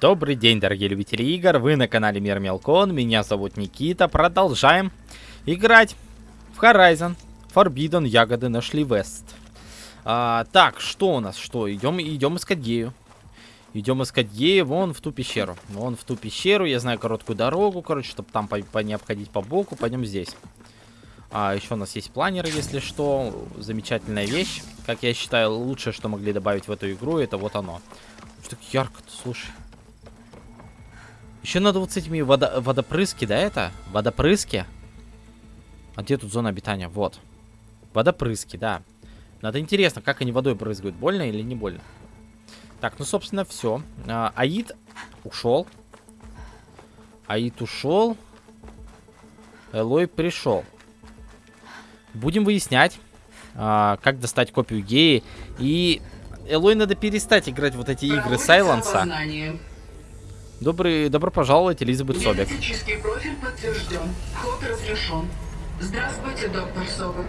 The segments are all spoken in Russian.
Добрый день, дорогие любители игр, вы на канале Мир Мелкон, меня зовут Никита, продолжаем играть в Horizon Forbidden Ягоды нашли Вест. А, так, что у нас, что, идем, идем искать Гею. Идем искать Гею вон в ту пещеру, вон в ту пещеру, я знаю короткую дорогу, короче, чтобы там по, по, не обходить по боку, пойдем здесь. А, еще у нас есть планер, если что, замечательная вещь, как я считаю, лучшее, что могли добавить в эту игру, это вот оно. Что так ярко-то, слушай. Еще надо вот с этими водо водопрыски, да, это? Водопрыски. А где тут зона обитания? Вот. Водопрыски, да. Надо интересно, как они водой брызгают. Больно или не больно? Так, ну, собственно, все. А, Аид ушел. Аид ушел. Элой пришел. Будем выяснять, а, как достать копию геи. И Элой надо перестать играть вот эти игры Сайленса. Добрый, добро пожаловать, Элизабет Собек. Генетический профиль подтвержден. Вход разрешен. Здравствуйте, доктор Собек.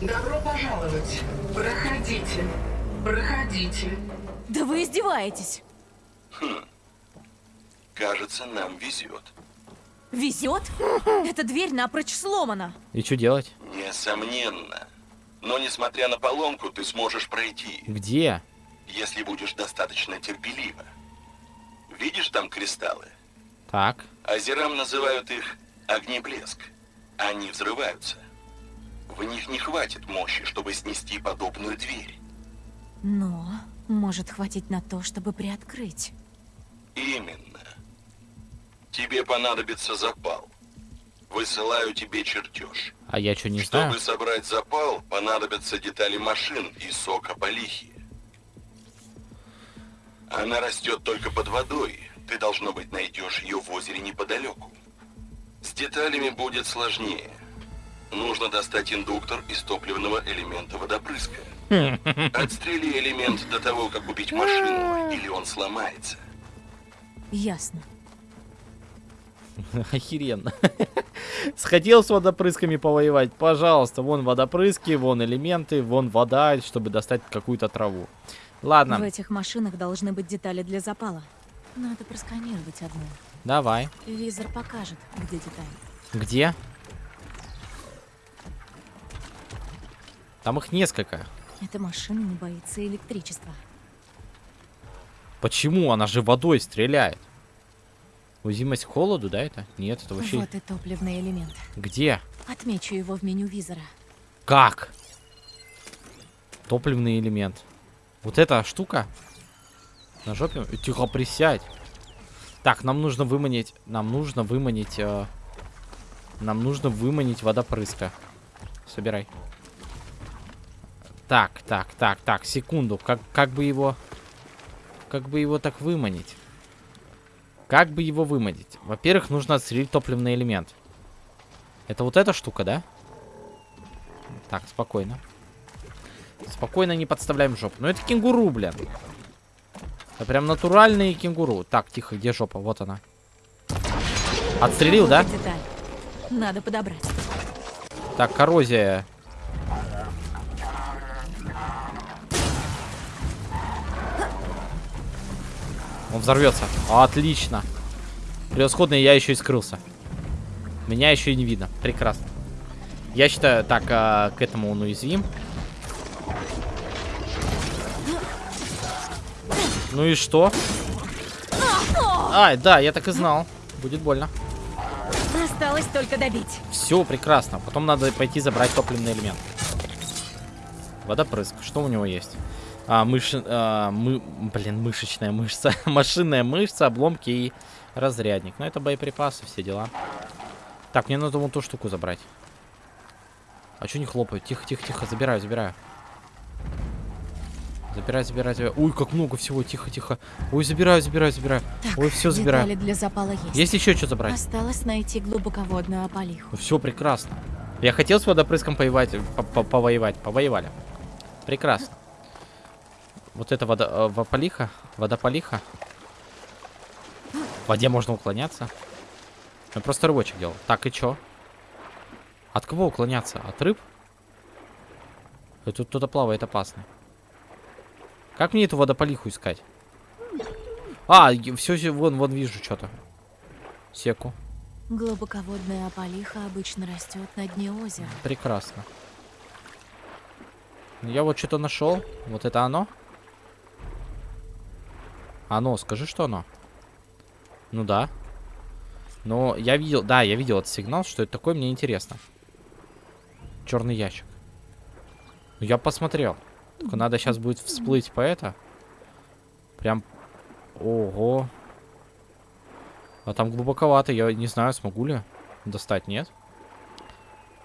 Добро пожаловать. Проходите. Проходите. Да вы издеваетесь. Кажется, нам везет. Везет? Эта дверь напрочь сломана. И что делать? Несомненно. Но несмотря на поломку, ты сможешь пройти, Где? если будешь достаточно терпелива. Видишь там кристаллы? Так. Озерам называют их огнеблеск. Они взрываются. В них не хватит мощи, чтобы снести подобную дверь. Но может хватить на то, чтобы приоткрыть. Именно. Тебе понадобится запал. Высылаю тебе чертеж. А я что, не знаю? Чтобы собрать запал, понадобятся детали машин и сока полихи. Она растет только под водой. Ты, должно быть, найдешь ее в озере неподалеку. С деталями будет сложнее. Нужно достать индуктор из топливного элемента водопрыска. Отстрели элемент до того, как купить машину, или он сломается. Ясно. Охеренно. Сходил с водопрысками повоевать? Пожалуйста, вон водопрыски, вон элементы, вон вода, чтобы достать какую-то траву. Ладно, В этих машинах должны быть детали для запала. Надо просканировать одну. давай. Визор покажет, где детали. Где? Там их несколько. Эта машина не боится электричества. Почему? Она же водой стреляет. Уязвимость к холоду, да, это? Нет, это вообще... Вот и топливный элемент. Где? Отмечу его в меню визора. Как? Топливный элемент. Вот эта штука. На жопе. Тихо, присядь. Так, нам нужно выманить... Нам нужно выманить... э, Нам нужно выманить водопрыска. Собирай. Так, так, так, так, секунду. Как, как бы его... Как бы его так выманить? Как бы его выманить? Во-первых, нужно отстрелить топливный элемент. Это вот эта штука, да? Так, спокойно. Спокойно не подставляем жопу. Ну это кенгуру, блин. Это прям натуральные кенгуру. Так, тихо, где жопа? Вот она. Отстрелил, да? деталь. Надо подобрать. Так, коррозия. Он взорвется. Отлично. Превосходно, я еще и скрылся. Меня еще и не видно. Прекрасно. Я считаю, так, а, к этому он уязвим. Ну и что? Ай, да, я так и знал. Будет больно. Осталось только добить. Все прекрасно. Потом надо пойти забрать топливный элемент. Водопрыск. Что у него есть? А, мышь... а, мы... Блин, мышечная мышца. Машинная мышца, обломки и разрядник. Ну, это боеприпасы, все дела. Так, мне надо вон ту штуку забрать. А что не хлопают? Тихо, тихо, тихо. Забираю, забираю. Забирай, забирай, забирай. Ой, как много всего. Тихо, тихо. Ой, забираю, забираю, забираю. Так, Ой, все забираю. для запала есть. Есть еще что забрать? Осталось найти глубоководную опалиху. Все прекрасно. Я хотел с водопрыском повоевать, по- по- повоевать, повоевали. Прекрасно. Вот это вода, э, вополиха, водополиха. В воде можно уклоняться. Я просто рыбочек делал. Так, и чё? От кого уклоняться? От рыб? Э, Тут кто-то плавает опасно. Как мне эту водополиху искать? А, все, вон, вон вижу что-то. Секу. Глубоководная ополиха обычно растет на дне озера. Прекрасно. Я вот что-то нашел. Вот это оно? Оно, скажи, что оно? Ну да. Но я видел, да, я видел этот сигнал, что это такое, мне интересно. Черный ящик. Я посмотрел. Только надо сейчас будет всплыть по это. Прям... Ого. А там глубоковато, я не знаю, смогу ли достать, нет?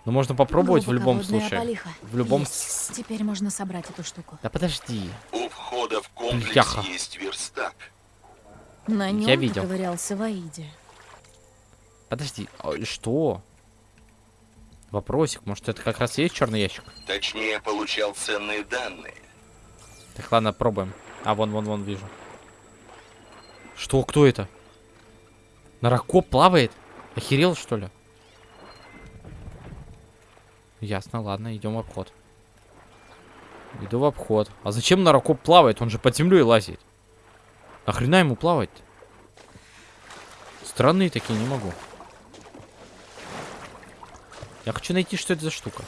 Но можно попробовать в любом случае. ополиха. В любом... Есть. Теперь можно собрать эту штуку. Да подожди. У входа в комплекс Бляха. есть верстак. На нем Я видел. ковырялся в Аиде. Подожди, а что? Вопросик, может это как раз и есть черный ящик? Точнее, получал ценные данные. Так, ладно, пробуем. А, вон, вон, вон, вижу. Что, кто это? Наракоп плавает? Охерел, что ли? Ясно, ладно, идем в обход. Иду в обход. А зачем наракоп плавает? Он же под землей лазит. Нахрена ему плавать? Странные такие, не могу. Я хочу найти, что это за штука.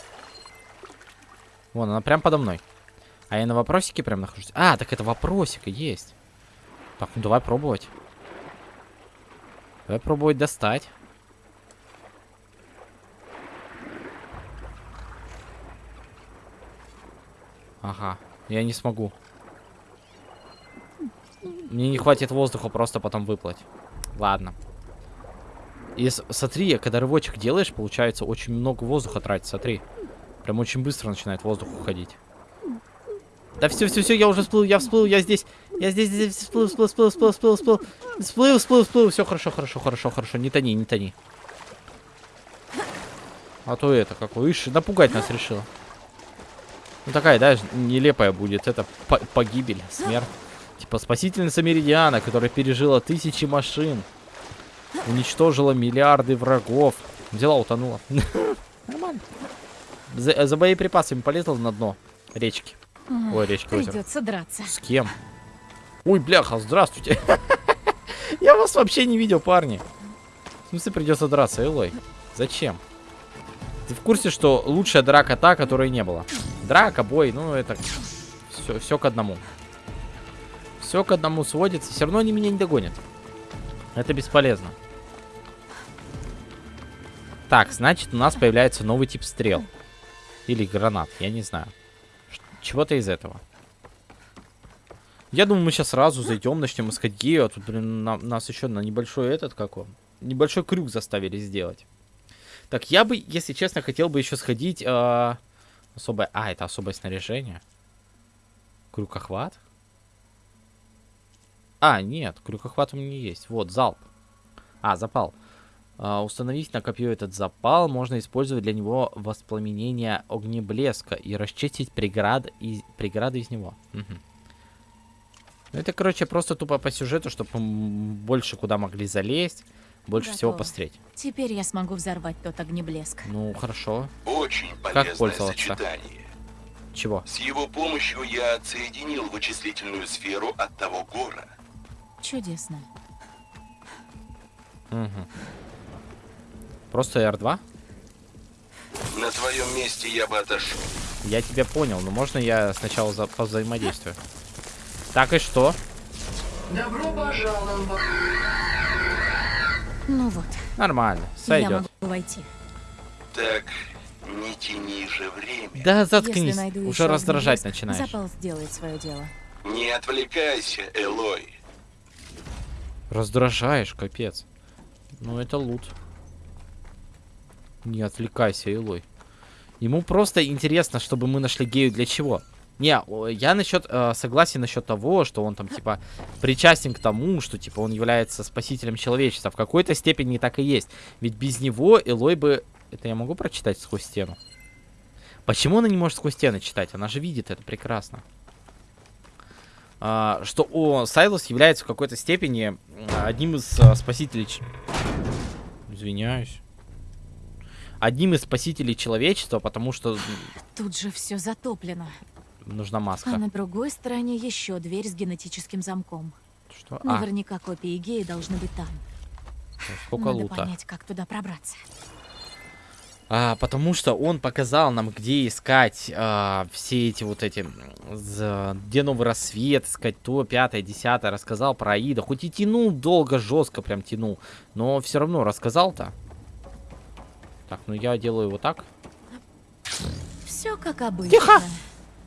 Вон, она прям подо мной. А я на вопросике прям нахожусь. А, так это вопросика есть. Так, ну давай пробовать. Давай пробовать достать. Ага, я не смогу. Мне не хватит воздуха просто потом выплыть. Ладно. И смотри, когда рывочек делаешь, получается очень много воздуха тратить, смотри. Прям очень быстро начинает воздух уходить. Да все, все, все, я уже всплыл, я всплыл, я здесь. Я здесь, здесь всплыл, всплыл, всплыл, всплыл, всплыл, всплыл. Всплыл, всплыл, всплыл. Все хорошо, хорошо, хорошо, хорошо. Не тони, не тони. А то это, какой, ишь, напугать нас решила. Ну такая, да, нелепая будет. Это по- погибель, смерть. Типа спасительница Меридиана, которая пережила тысячи машин. Уничтожила миллиарды врагов. Взяла, утонула. Нормально. За, за боеприпасами полезла на дно речки. Ой, речки озера. Придется драться. С кем? Ой, бляха, здравствуйте. Я вас вообще не видел, парни. В смысле придется драться, Элой? Зачем? Ты в курсе, что лучшая драка та, которой не было? Драка, бой, ну это все, все к одному. Все к одному сводится. Все равно они меня не догонят. Это бесполезно. Так, значит, у нас появляется новый тип стрел. Или гранат, я не знаю. Чего-то из этого. Я думаю, мы сейчас сразу зайдем, начнем искать гею, а тут, блин, на- нас еще на небольшой этот, как он, небольшой крюк заставили сделать. Так, я бы, если честно, хотел бы еще сходить, а, особое, а, это особое снаряжение. Крюкохват? А, нет, крюкохват у меня есть. Вот, залп. А, запал. А, установить на копье этот запал можно использовать для него воспламенение огнеблеска и расчистить преград из, преграды из него. Мгм. Ну, это, короче, просто тупо по сюжету, чтобы больше куда могли залезть, больше всего Готово. посмотреть. Теперь я смогу взорвать тот огнеблеск. Ну, хорошо. Очень полезное пользоваться? сочетание. Чего? С его помощью я отсоединил вычислительную сферу от того гора. Чудесно. Мгм. Просто R2? На твоем месте я бы отошел. Я тебя понял, но можно я сначала за взаимодействую? Так и что? Добро пожаловать. Ну вот, Нормально, я сойдет. могу войти. Так, не тяни же время. Да заткнись, уже раздражать огнеблеск, начинаешь. Запал сделает свое дело. Не отвлекайся, Элой. Раздражаешь, капец. Ну это лут. Не отвлекайся, Илой. Ему просто интересно, чтобы мы нашли гею для чего. Не, я насчет э, согласен насчет того, что он там типа причастен к тому, что типа он является спасителем человечества. В какой-то степени так и есть. Ведь без него Элой бы. Это я могу прочитать сквозь стену? Почему она не может сквозь стены читать? Она же видит это прекрасно. А, что о, Сайлос является в какой-то степени одним из а, спасителей... Извиняюсь. Одним из спасителей человечества, потому что Тут же все затоплено. нужна маска. А на другой стороне еще дверь с генетическим замком. Что? А, Наверняка копии геи должны быть там. сколько Надо лута. понять, как туда пробраться. А, потому что он показал нам, где искать а, все эти вот эти, где новый рассвет, искать то, пятое, десятое, рассказал про Аида. Хоть и тянул долго, жестко прям тянул, но все равно рассказал-то. Так, ну я делаю вот так. Все как обычно. Тихо!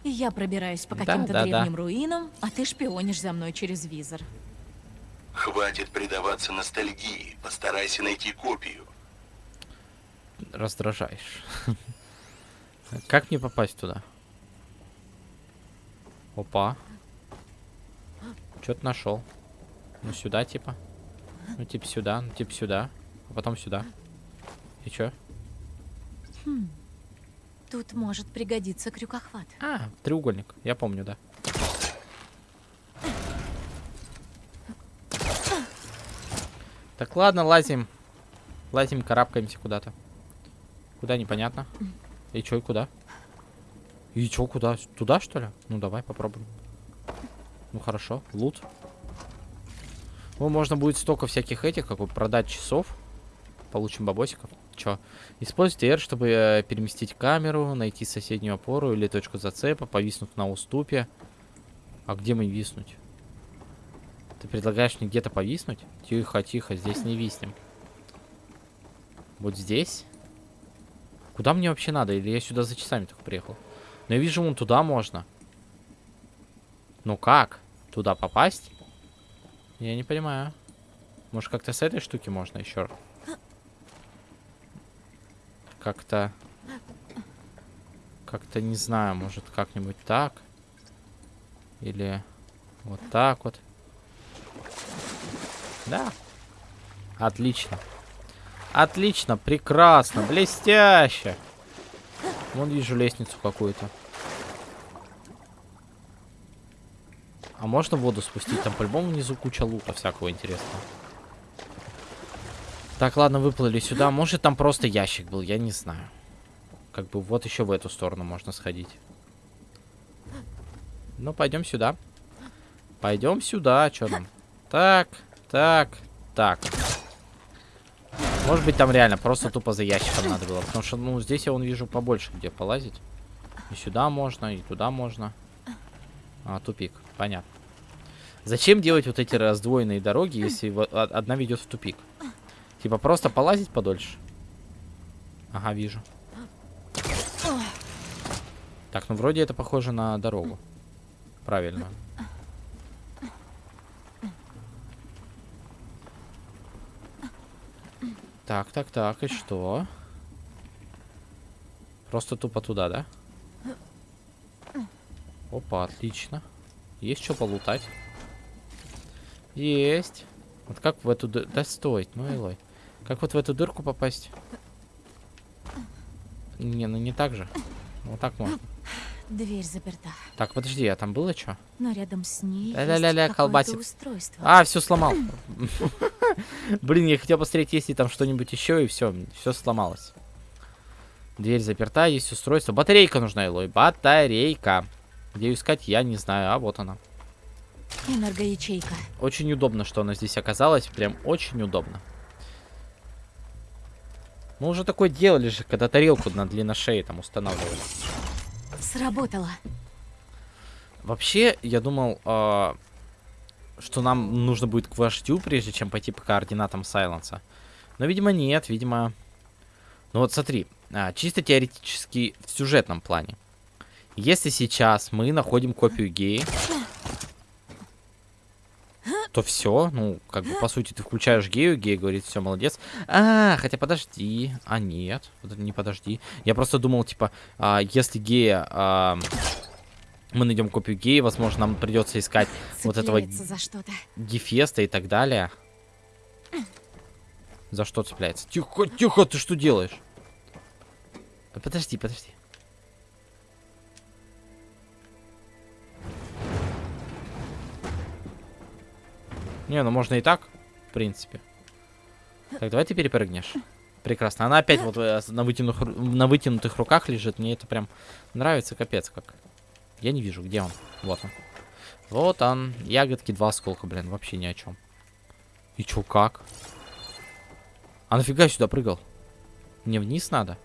Я пробираюсь по Да, каким-то да, да. древним руинам, а ты шпионишь за мной через визор. Хватит предаваться ностальгии. Постарайся найти копию. Раздражаешь. Как мне попасть туда? Опа. Что-то нашел. Ну сюда типа. Ну типа сюда, ну типа сюда. А потом сюда. И чё? Тут может пригодиться крюкохват. А, треугольник. Я помню, да. Так, ладно, лазим. Лазим, карабкаемся куда-то. Куда, непонятно. И чё, и куда? И чё, куда? Туда, что ли? Ну, давай попробуем. Ну, хорошо. Лут. Ну, можно будет столько всяких этих, как бы продать часов. Получим бабосиков. Чё? Используйте R, чтобы э, переместить камеру, найти соседнюю опору или точку зацепа, повиснуть на уступе. А где мы виснуть? Ты предлагаешь мне где-то повиснуть? Тихо, тихо, здесь не виснем. Вот здесь? Куда мне вообще надо? Или я сюда за часами только приехал? Но я вижу, вон туда можно. Ну как? Туда попасть? Я не понимаю. Может, как-то с этой штуки можно еще? Как-то... Как-то не знаю, может, как-нибудь так? Или вот так вот? Да. Отлично. Отлично, прекрасно, блестяще. Вон вижу лестницу какую-то. А можно воду спустить? Там по-любому внизу куча лука всякого интересного. Так, ладно, выплыли сюда. Может, там просто ящик был, я не знаю. Как бы вот еще в эту сторону можно сходить. Ну, пойдем сюда. Пойдем сюда, что там? Так, так, так. Может быть, там реально просто тупо за ящиком надо было. Потому что, ну, здесь я вон вижу побольше, где полазить. И сюда можно, и туда можно. А, тупик. Понятно. Зачем делать вот эти раздвоенные дороги, если о- одна ведет в тупик? Типа просто полазить подольше? Ага, вижу. Так, ну вроде это похоже на дорогу. Правильно. Так, так, так, и что? Просто тупо туда, да? Опа, отлично. Есть что полутать? Есть. Вот как в эту... ды- Да стой, ну илой. Как вот в эту дырку попасть? Не, ну не так же. Вот так можно. Дверь заперта, Так, подожди, а там было что? но рядом с ней какое-то колбасит. устройство. А, все сломал. Блин, я хотел посмотреть, есть ли там что-нибудь еще, и все, все сломалось. Дверь заперта, есть устройство. Батарейка нужна, Илой. Батарейка. Где ее искать, я не знаю. А вот она. Энергоячейка. Очень удобно, что она здесь оказалась. Прям очень удобно. Мы уже такое делали же, когда тарелку на длинношее там устанавливали. Сработало. Вообще, я думал, а, что нам нужно будет к вождю, прежде чем пойти по координатам Сайленса. Но, видимо, нет, видимо... Ну вот смотри, а, чисто теоретически в сюжетном плане. Если сейчас мы находим копию геи, то все, ну, как бы, по сути, ты включаешь гею, гея говорит, все, молодец. А, хотя подожди, а нет, не подожди. Я просто думал, типа, а, если гея... а, мы найдем копию геи, возможно, нам придется искать вот этого Цепляется за. Гефеста и так далее. За что цепляется? Тихо, тихо, ты что делаешь? Подожди, подожди. Не, ну можно и так, в принципе. Так, давай ты перепрыгнешь. Прекрасно. Она опять вот э, на, вытянутых, на вытянутых руках лежит. Мне это прям нравится, капец как. Я не вижу, где он. Вот он. Вот он. Ягодки два осколка, блин, вообще ни о чем. И чё, как? А нафига сюда прыгал? Мне вниз надо?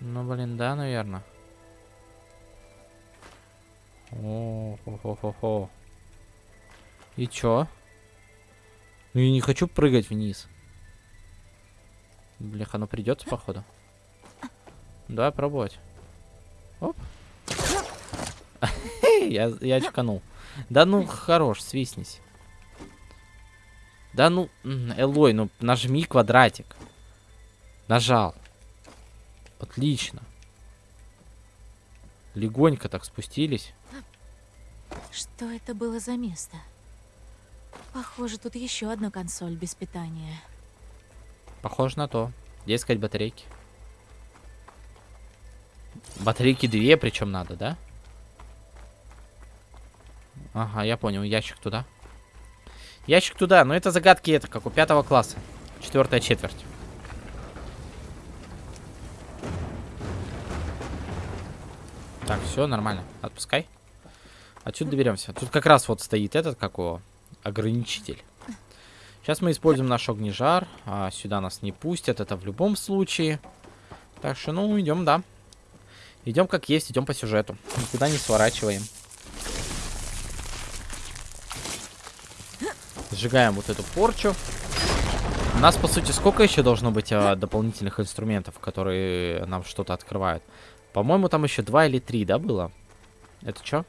Ну, блин, да, наверное. О, хо хо хо хо И чё? Ну, я не хочу прыгать вниз. Блях, оно придется, походу. Давай пробовать. Оп. я, я чеканул. Да ну, хорош, свистнись. Да ну, Элой, ну нажми квадратик. Нажал. Отлично. Легонько так спустились. Что это было за место? Похоже, тут еще одна консоль без питания. Похоже на то. Где искать батарейки? Батарейки две, причем надо, да? Ага, я понял. Ящик туда. Ящик туда. Но это загадки это, как у пятого класса. Четвертая четверть. Так, все нормально. Отпускай. Отсюда доберемся. Тут как раз вот стоит этот, как его, ограничитель. Сейчас мы используем наш огнежар. А сюда нас не пустят, это в любом случае. Так что, ну, идем, да. Идем как есть, идем по сюжету. Никуда не сворачиваем. Сжигаем вот эту порчу. У нас, по сути, сколько еще должно быть а, дополнительных инструментов, которые нам что-то открывают? По-моему, там еще два или три, да, было? Это что?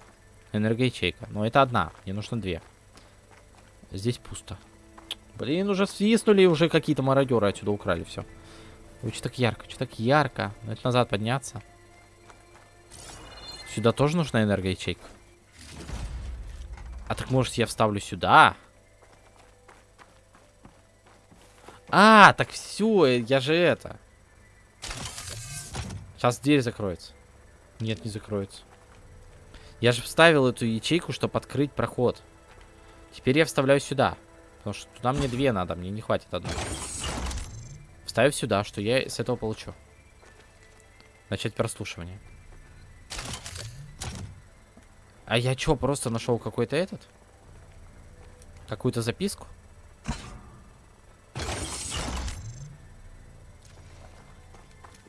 Энергоячейка. Но это одна. Мне нужно две. Здесь пусто. Блин, уже свистнули, уже какие-то мародеры отсюда украли все. Ой, что так ярко, что так ярко. Надо назад подняться. Сюда тоже нужна энергоячейка. А так может я вставлю сюда? А, так все, я же это. Сейчас дверь закроется. Нет, не закроется. Я же вставил эту ячейку, чтобы открыть проход. Теперь я вставляю сюда. Потому что туда мне две надо, мне не хватит одной. Вставив сюда, что я с этого получу. Начать прослушивание. А я что, просто нашел какой-то этот? Какую-то записку?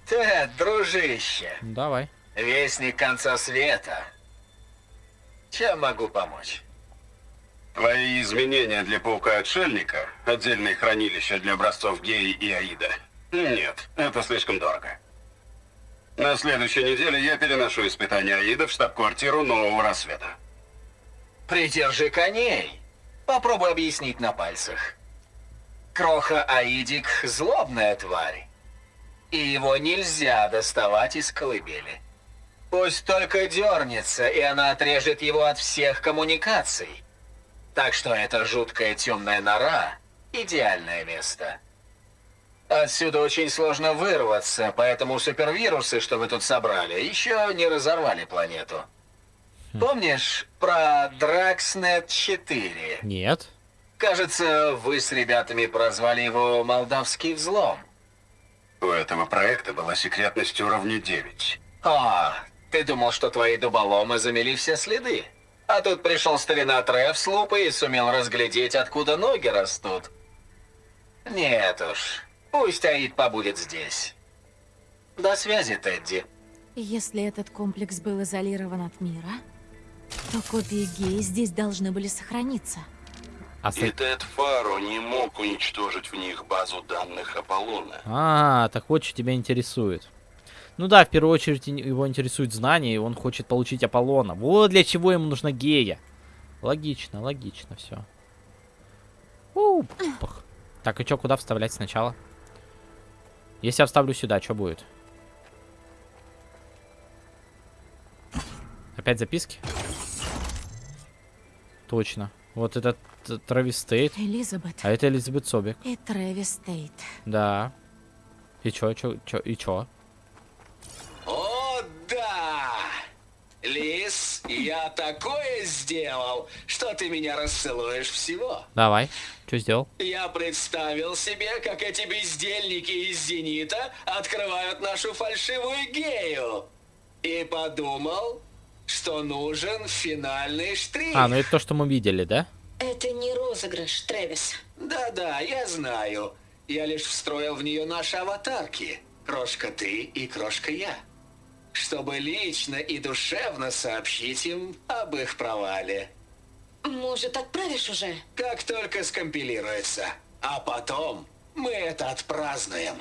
Тед, дружище, Давай. вестник конца света. Чем могу помочь? Твои изменения для паука-отшельника, отдельные хранилища для образцов Геи и Аида. Нет, это слишком дорого. На следующей неделе я переношу испытания Аида в штаб-квартиру Нового Рассвета. Придержи коней. Попробуй объяснить на пальцах. Кроха Аидик — злобная тварь. И его нельзя доставать из колыбели. Пусть только дернется, и она отрежет его от всех коммуникаций. Так что эта жуткая темная нора — идеальное место. Отсюда очень сложно вырваться, поэтому супервирусы, что вы тут собрали, еще не разорвали планету. Помнишь про Дракснет 4? Нет. Кажется, вы с ребятами прозвали его «Молдавский взлом». У этого проекта была секретность уровня 9. А, ты думал, что твои дуболомы замели все следы? А тут пришел старина Треф с лупой и сумел разглядеть, откуда ноги растут. Нет уж, пусть Аид побудет здесь. До связи, Тедди. Если этот комплекс был изолирован от мира, то копии геи здесь должны были сохраниться. А, с- И Тед Фаро не мог уничтожить в них базу данных Аполлона. а, так вот, что тебя интересует. Ну да, в первую очередь его интересует знание, и он хочет получить Аполлона. Вот для чего ему нужна гея. Логично, логично все. Так, и что, куда вставлять сначала? Если я вставлю сюда, что будет? Опять записки? Точно. Вот этот э, Трэвис Стейт. Элизабет А это Элизабет Собик. и Трэвис Тейт. Да. И чё, чё, чё, и чё? Да! Лис, я такое сделал, что ты меня расцелуешь всего. Давай. Чё сделал? Я представил себе, как эти бездельники из «Зенита» открывают нашу фальшивую гею. И подумал, что нужен финальный штрих. А, ну это то, что мы видели, да? Это не розыгрыш, Трэвис. Да-да, я знаю. Я лишь встроил в нее наши аватарки. Крошка ты и крошка я. Чтобы лично и душевно сообщить им об их провале. Может, отправишь уже? Как только скомпилируется. А потом мы это отпразднуем.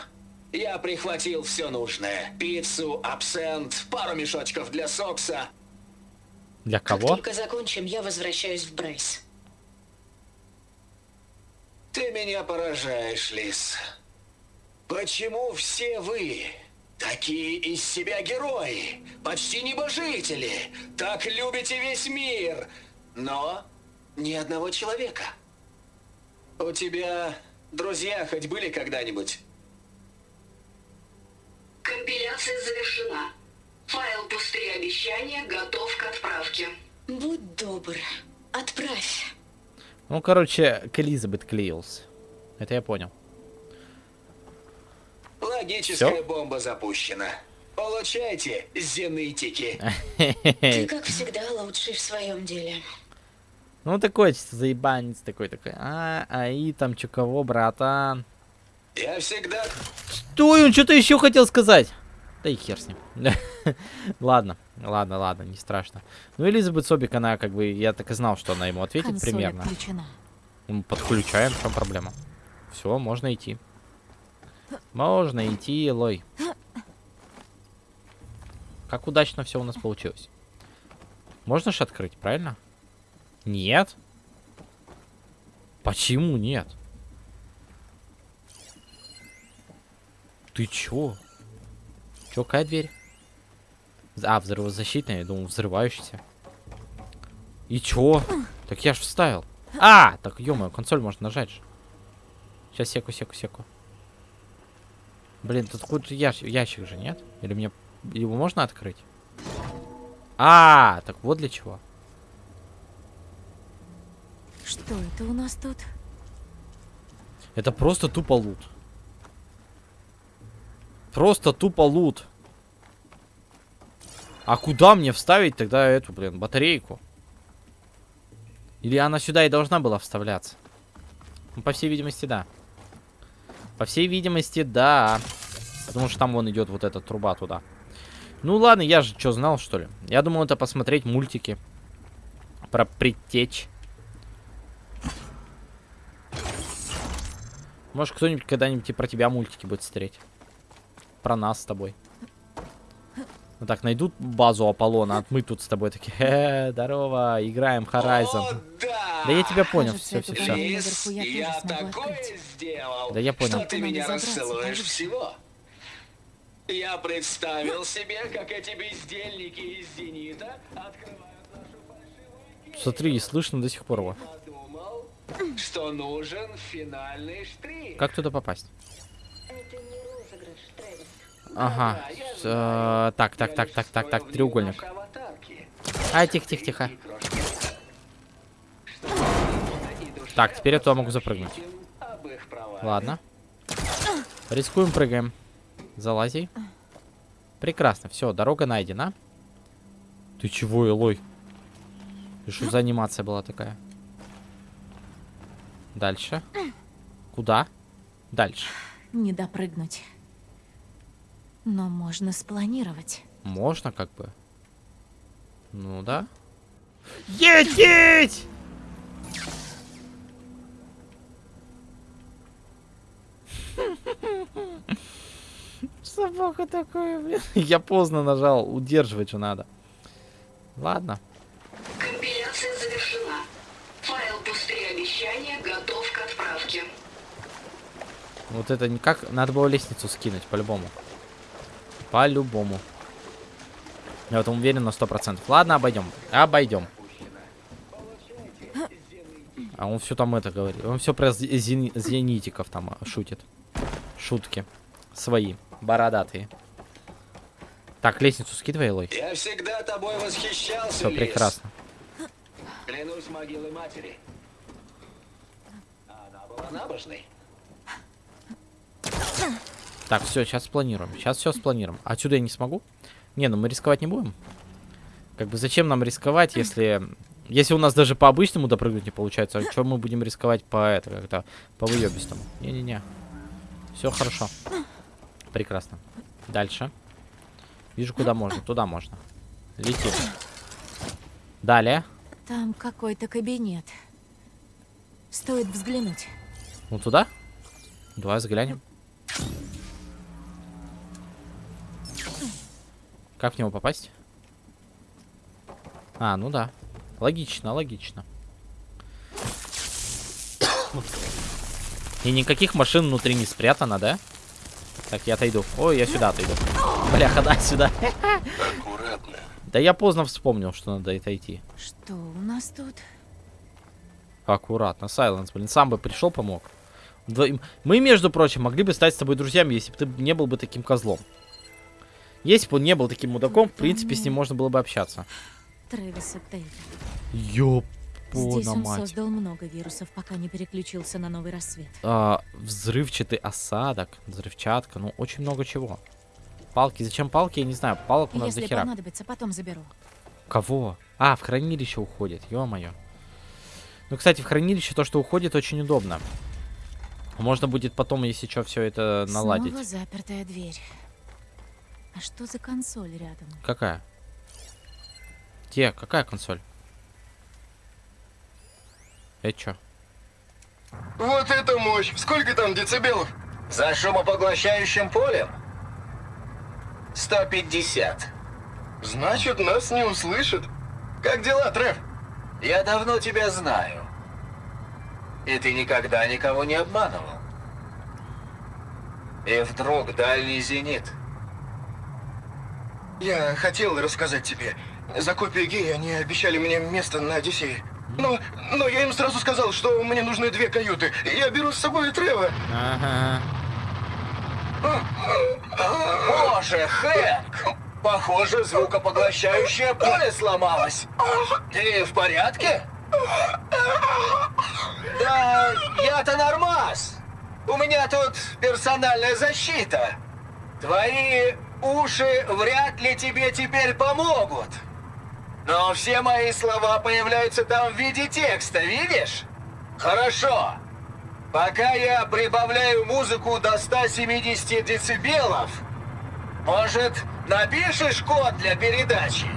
Я прихватил все нужное. Пиццу, абсент, пару мешочков для сокса. Для Как кого? только закончим, я возвращаюсь в Брейс. Ты меня поражаешь, Лис. Почему все вы такие из себя герои, почти небожители, так любите весь мир, но ни одного человека? У тебя друзья хоть были когда-нибудь? Компиляция завершена. Файл «Пустые обещания» готов к отправке. Будь добр, отправь. Ну, короче, к Элизабет клеился. Это я понял. Логическая Всё? бомба запущена. Получайте, зенитики. Ты, как всегда, лучший в своем деле. Ну, такой чисто заебанец такой, такой. А, ай, там чё кого, братан? Я всегда... Стой, он что-то еще хотел сказать. Да и хер с ним. ладно, ладно, ладно, не страшно. Ну, Элизабет Собик, она как бы, я так и знал, что она ему ответит Консоль примерно. отключена. Подключаем, в чем проблема? Все, можно идти. Можно идти, Лой. Как удачно все у нас получилось. Можно ж открыть, правильно? Нет. Почему нет? Ты чё? Чё, какая дверь? А, взрывозащитная, я думал, взрывающаяся. И чё? Так я ж вставил. А, так, ё консоль можно нажать же. Сейчас, секу, секу, секу. Блин, тут какой-то ящ- ящик же, нет? Или мне... Его можно открыть? А, так вот для чего. Что это у нас тут? Это просто тупо лут. Просто тупо лут. А куда мне вставить тогда эту, блин, батарейку? Или она сюда и должна была вставляться? Ну, по всей видимости, да. По всей видимости, да. Потому что там вон идет вот эта труба туда. Ну ладно, я же что знал, что ли? Я думал, это посмотреть мультики. Про предтечь. Может, кто-нибудь когда-нибудь и про тебя мультики будет смотреть. Про нас с тобой. Ну так, найдут базу Аполлона, а мы тут с тобой такие, «Э, здорово, играем О, Horizon. да! Да я тебя понял, все, все, все. дверь Лис, наверху я тоже я смогу такое открыть. сделал, Да я понял. что ты меня расцелуешь всего. Я представил себе, как эти бездельники из «Зенита» открывают нашу фальшивую Смотри, и слышно до сих пор его. Подумал, что нужен финальный штрих. Как туда попасть? Это не розыгрыш, Трэвис. Ага. Да, э, Так, так, так, так, так, так, треугольник. А, тихо, тихо, тихо. И крошки. Чтобы лично и душевно Так, теперь я туда могу запрыгнуть. Ладно. Рискуем, прыгаем. Залази. Прекрасно, все, дорога найдена. Ты чего, Элой? И что за анимация была такая? Дальше. Куда? Дальше. Не допрыгнуть. Но можно спланировать. Можно как бы. Ну да. Едеть! Собака такое, блин. Я поздно нажал, удерживать же надо. Ладно. Компиляция завершена. Файл «Пустые обещания» готов к отправке. Вот это никак. Надо было лестницу скинуть, по-любому. По-любому. Я в этом уверен на сто процентов. Ладно, обойдем. Обойдем. А он все там это говорит. Он все про зе- зени- зенитиков там шутит. Шутки. Свои. Бородатые. Так, лестницу скидывай, Лой. Я всегда тобой восхищался, Все, прекрасно. Клянусь могилой матери. Она была набожной. Так, все, сейчас спланируем. Сейчас все спланируем. Отсюда я не смогу? Не, ну мы рисковать не будем. Как бы зачем нам рисковать, если... Если у нас даже по обычному допрыгнуть не получается, а что мы будем рисковать по это, как-то по выебистому? Не-не-не. Все хорошо. Прекрасно. Дальше. Вижу, куда можно. Туда можно. Летим. Далее. Там какой-то кабинет. Стоит взглянуть. Ну туда? Давай взглянем. Как в него попасть? А, ну да. Логично, логично. И никаких машин внутри не спрятано, да? Так, я отойду. Ой, я сюда отойду. Бляха, да, сюда. Аккуратно. Да я поздно вспомнил, что надо это идти. Что у нас тут? Аккуратно. Сайленс, блин, сам бы пришел, помог. Мы, между прочим, могли бы стать с тобой друзьями, если бы ты не был бы таким козлом. Если бы он не был таким мудаком, в принципе, с ним можно было бы общаться. Трэвиса. Ёпона Здесь он мать. создал много вирусов, пока не переключился на новый рассвет. А, взрывчатый осадок, взрывчатка, ну, очень много чего. Палки, зачем палки, я не знаю, палок у нас Если дохера. понадобится, потом заберу. Кого? А, в хранилище уходит, ё-моё. Ну, кстати, в хранилище то, что уходит, очень удобно. Можно будет потом, если что, все это наладить. Снова запертая дверь. А что за консоль рядом? Какая? Где? Какая консоль? Это чё? Вот это мощь! Сколько там децибелов? За шумопоглощающим полем? 150. Значит, нас не услышат. Как дела, Трев? Я давно тебя знаю. И ты никогда никого не обманывал. И вдруг дальний зенит. Я хотел рассказать тебе. За копию геи они обещали мне место на Одиссее. Но, но я им сразу сказал, что мне нужны две каюты. Я беру с собой Трева. Ага. Боже, Хэнк! Похоже, звукопоглощающее поле сломалось. Ты в порядке? Да, я-то нормас. У меня тут персональная защита. Твои уши вряд ли тебе теперь помогут. Но все мои слова появляются там в виде текста, видишь? Хорошо. Пока я прибавляю музыку до 170 децибелов, может, напишешь код для передачи?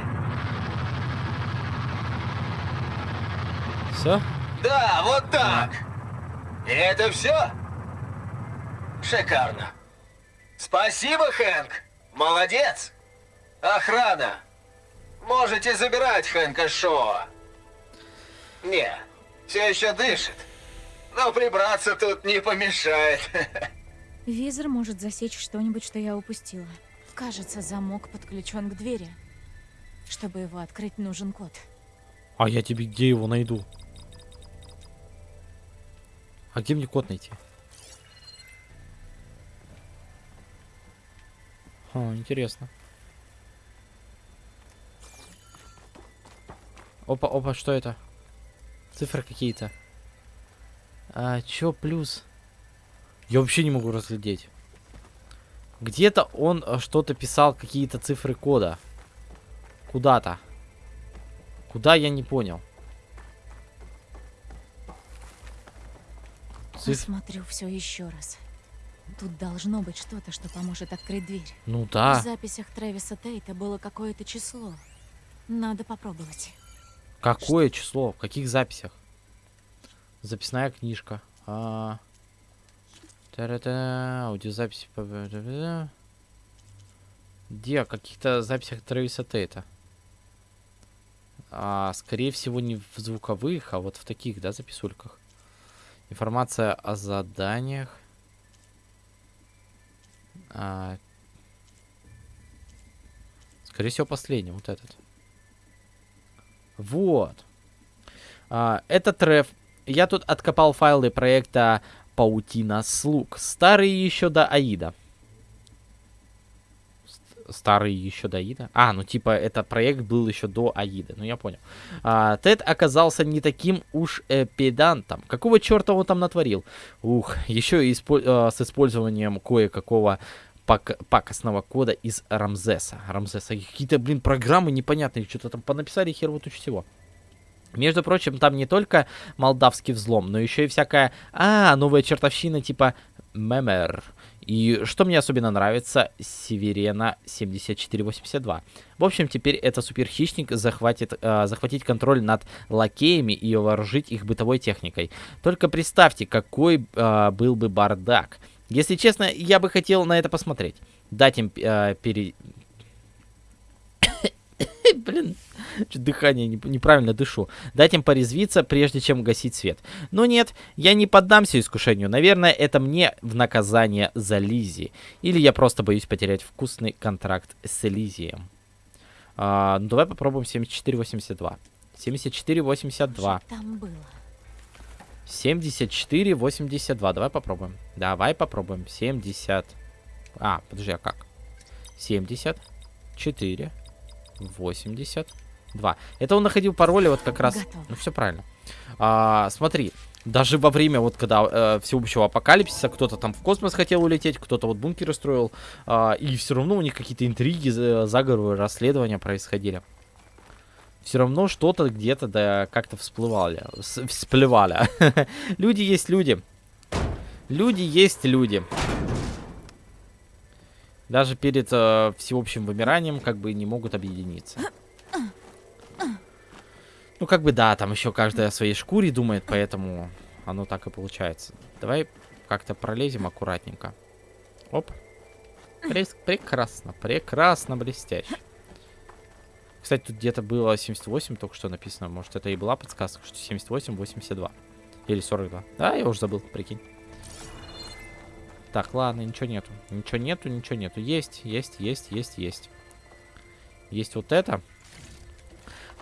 Все? Да, вот так. И это все? Шикарно. Спасибо, Хэнк. Молодец. Охрана. Можете забирать Хэнка Шоа. Не, все еще дышит. Но прибраться тут не помешает. Визор может засечь что-нибудь, что я упустила. Кажется, замок подключен к двери. Чтобы его открыть, нужен код. А я тебе где его найду? А где мне код найти? О, интересно. Опа, опа, что это? Цифры какие-то. А, чё плюс? Я вообще не могу разглядеть. Где-то он э, что-то писал, какие-то цифры кода. Куда-то. Куда, я не понял. Циф- Посмотрю все еще раз. Тут должно быть что-то, что поможет открыть дверь. Ну В да. записях Трэвиса Тейта было какое-то число. Надо попробовать. Какое число? В каких записях? Записная книжка. А... Та-ра-та, Аудиозаписи. Где? Каких-то записях Трэвиса Тейта. А, скорее всего, не в звуковых, а вот в таких, да, записульках. Информация о заданиях. А, Скорее всего, последний, вот этот. Вот. А, это треф. Я тут откопал файлы проекта Паутина слуг. Старые еще до Аида. Ст- Старые еще до Аида? А, ну типа это проект был еще до Аида. Ну я понял. А, Тед оказался не таким уж э, педантом. Какого черта он там натворил? Ух, еще испо- э, с использованием кое-какого пак пакостного кода из Рамзеса. Рамзеса. Какие-то, блин, программы непонятные. Что-то там понаписали хер вот всего. Между прочим, там не только молдавский взлом, но еще и всякая... А, новая чертовщина типа Мемер. И что мне особенно нравится, Северена 7482. В общем, теперь это суперхищник захватит, э, захватить контроль над лакеями и вооружить их бытовой техникой. Только представьте, какой э, был бы бардак. Если честно, я бы хотел на это посмотреть. Дать им э, пере... Блин, дыхание не, неправильно дышу. Дать им порезвиться, прежде чем гасить свет. Но нет, я не поддамся искушению. Наверное, это мне в наказание за Лизи. Или я просто боюсь потерять вкусный контракт с Элизием. А, ну, давай попробуем 7482. 7482. Там было. 7482. Давай попробуем. Давай попробуем. 70. А, подожди, а как? 74 82. Это он находил пароли вот как раз. Готово. Ну, все правильно. А, смотри, даже во время вот когда э, всеобщего апокалипсиса кто-то там в космос хотел улететь, кто-то вот бункеры строил, а, и все равно у них какие-то интриги, за- заговоры, расследования происходили. Все равно что-то где-то да как-то всплывали, вс- всплывали. люди есть люди. Люди есть люди. Даже перед э, всеобщим вымиранием как бы не могут объединиться. Ну, как бы да, там еще каждая о своей шкуре думает, поэтому оно так и получается. Давай как-то пролезем аккуратненько. Оп. Прекрасно, прекрасно, блестяще. Кстати, тут где-то было 78 только что написано. Может, это и была подсказка, что 78, 82. Или 42. Да, я уже забыл, прикинь. Так, ладно, ничего нету. Ничего нету, ничего нету. Есть, есть, есть, есть, есть. Есть вот это.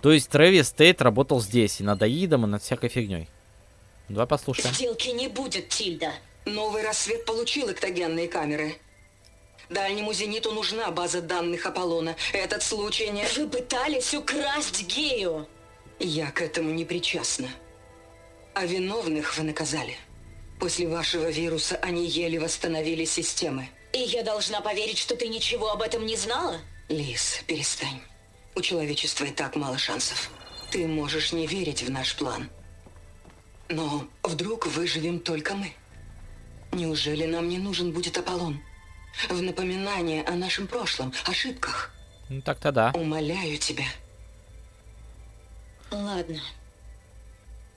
То есть Трэвис Тейт работал здесь, и над Аидом, и над всякой фигней. Давай послушаем. Сделки не будет, Тильда. Новый рассвет получил эктогенные камеры. Дальнему зениту нужна база данных Аполлона. Этот случай не... Вы пытались украсть Гею. Я к этому не причастна. А виновных вы наказали. После вашего вируса они еле восстановили системы. И я должна поверить, что ты ничего об этом не знала? Лис, перестань. У человечества и так мало шансов. Ты можешь не верить в наш план. Но вдруг выживем только мы? Неужели нам не нужен будет Аполлон? В напоминание о нашем прошлом, ошибках. Ну так-то да. Умоляю тебя. Ладно.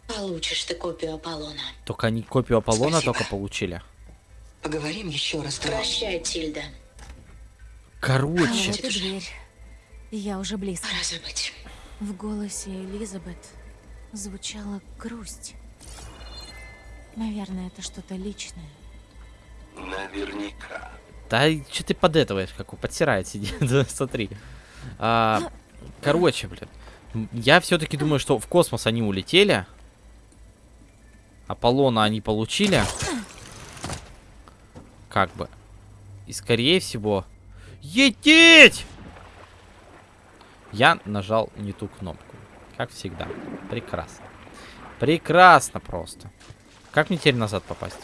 Получишь ты копию Аполлона. Только они копию Аполлона Спасибо. только получили. Поговорим еще раз. Прощай, Тильда. А Короче. вот и дверь. Я уже близко. Пора забыть. В голосе Элизабет звучала грусть. Наверное, это что-то личное. Наверняка. Да что ты подэтываешь, как он подсирает сидит, смотри. А, короче, блин. Я все-таки думаю, что в космос они улетели. Аполлона они получили. Как бы. И скорее всего... Етить! Я нажал не ту кнопку. Как всегда. Прекрасно. Прекрасно просто. Как мне теперь назад попасть?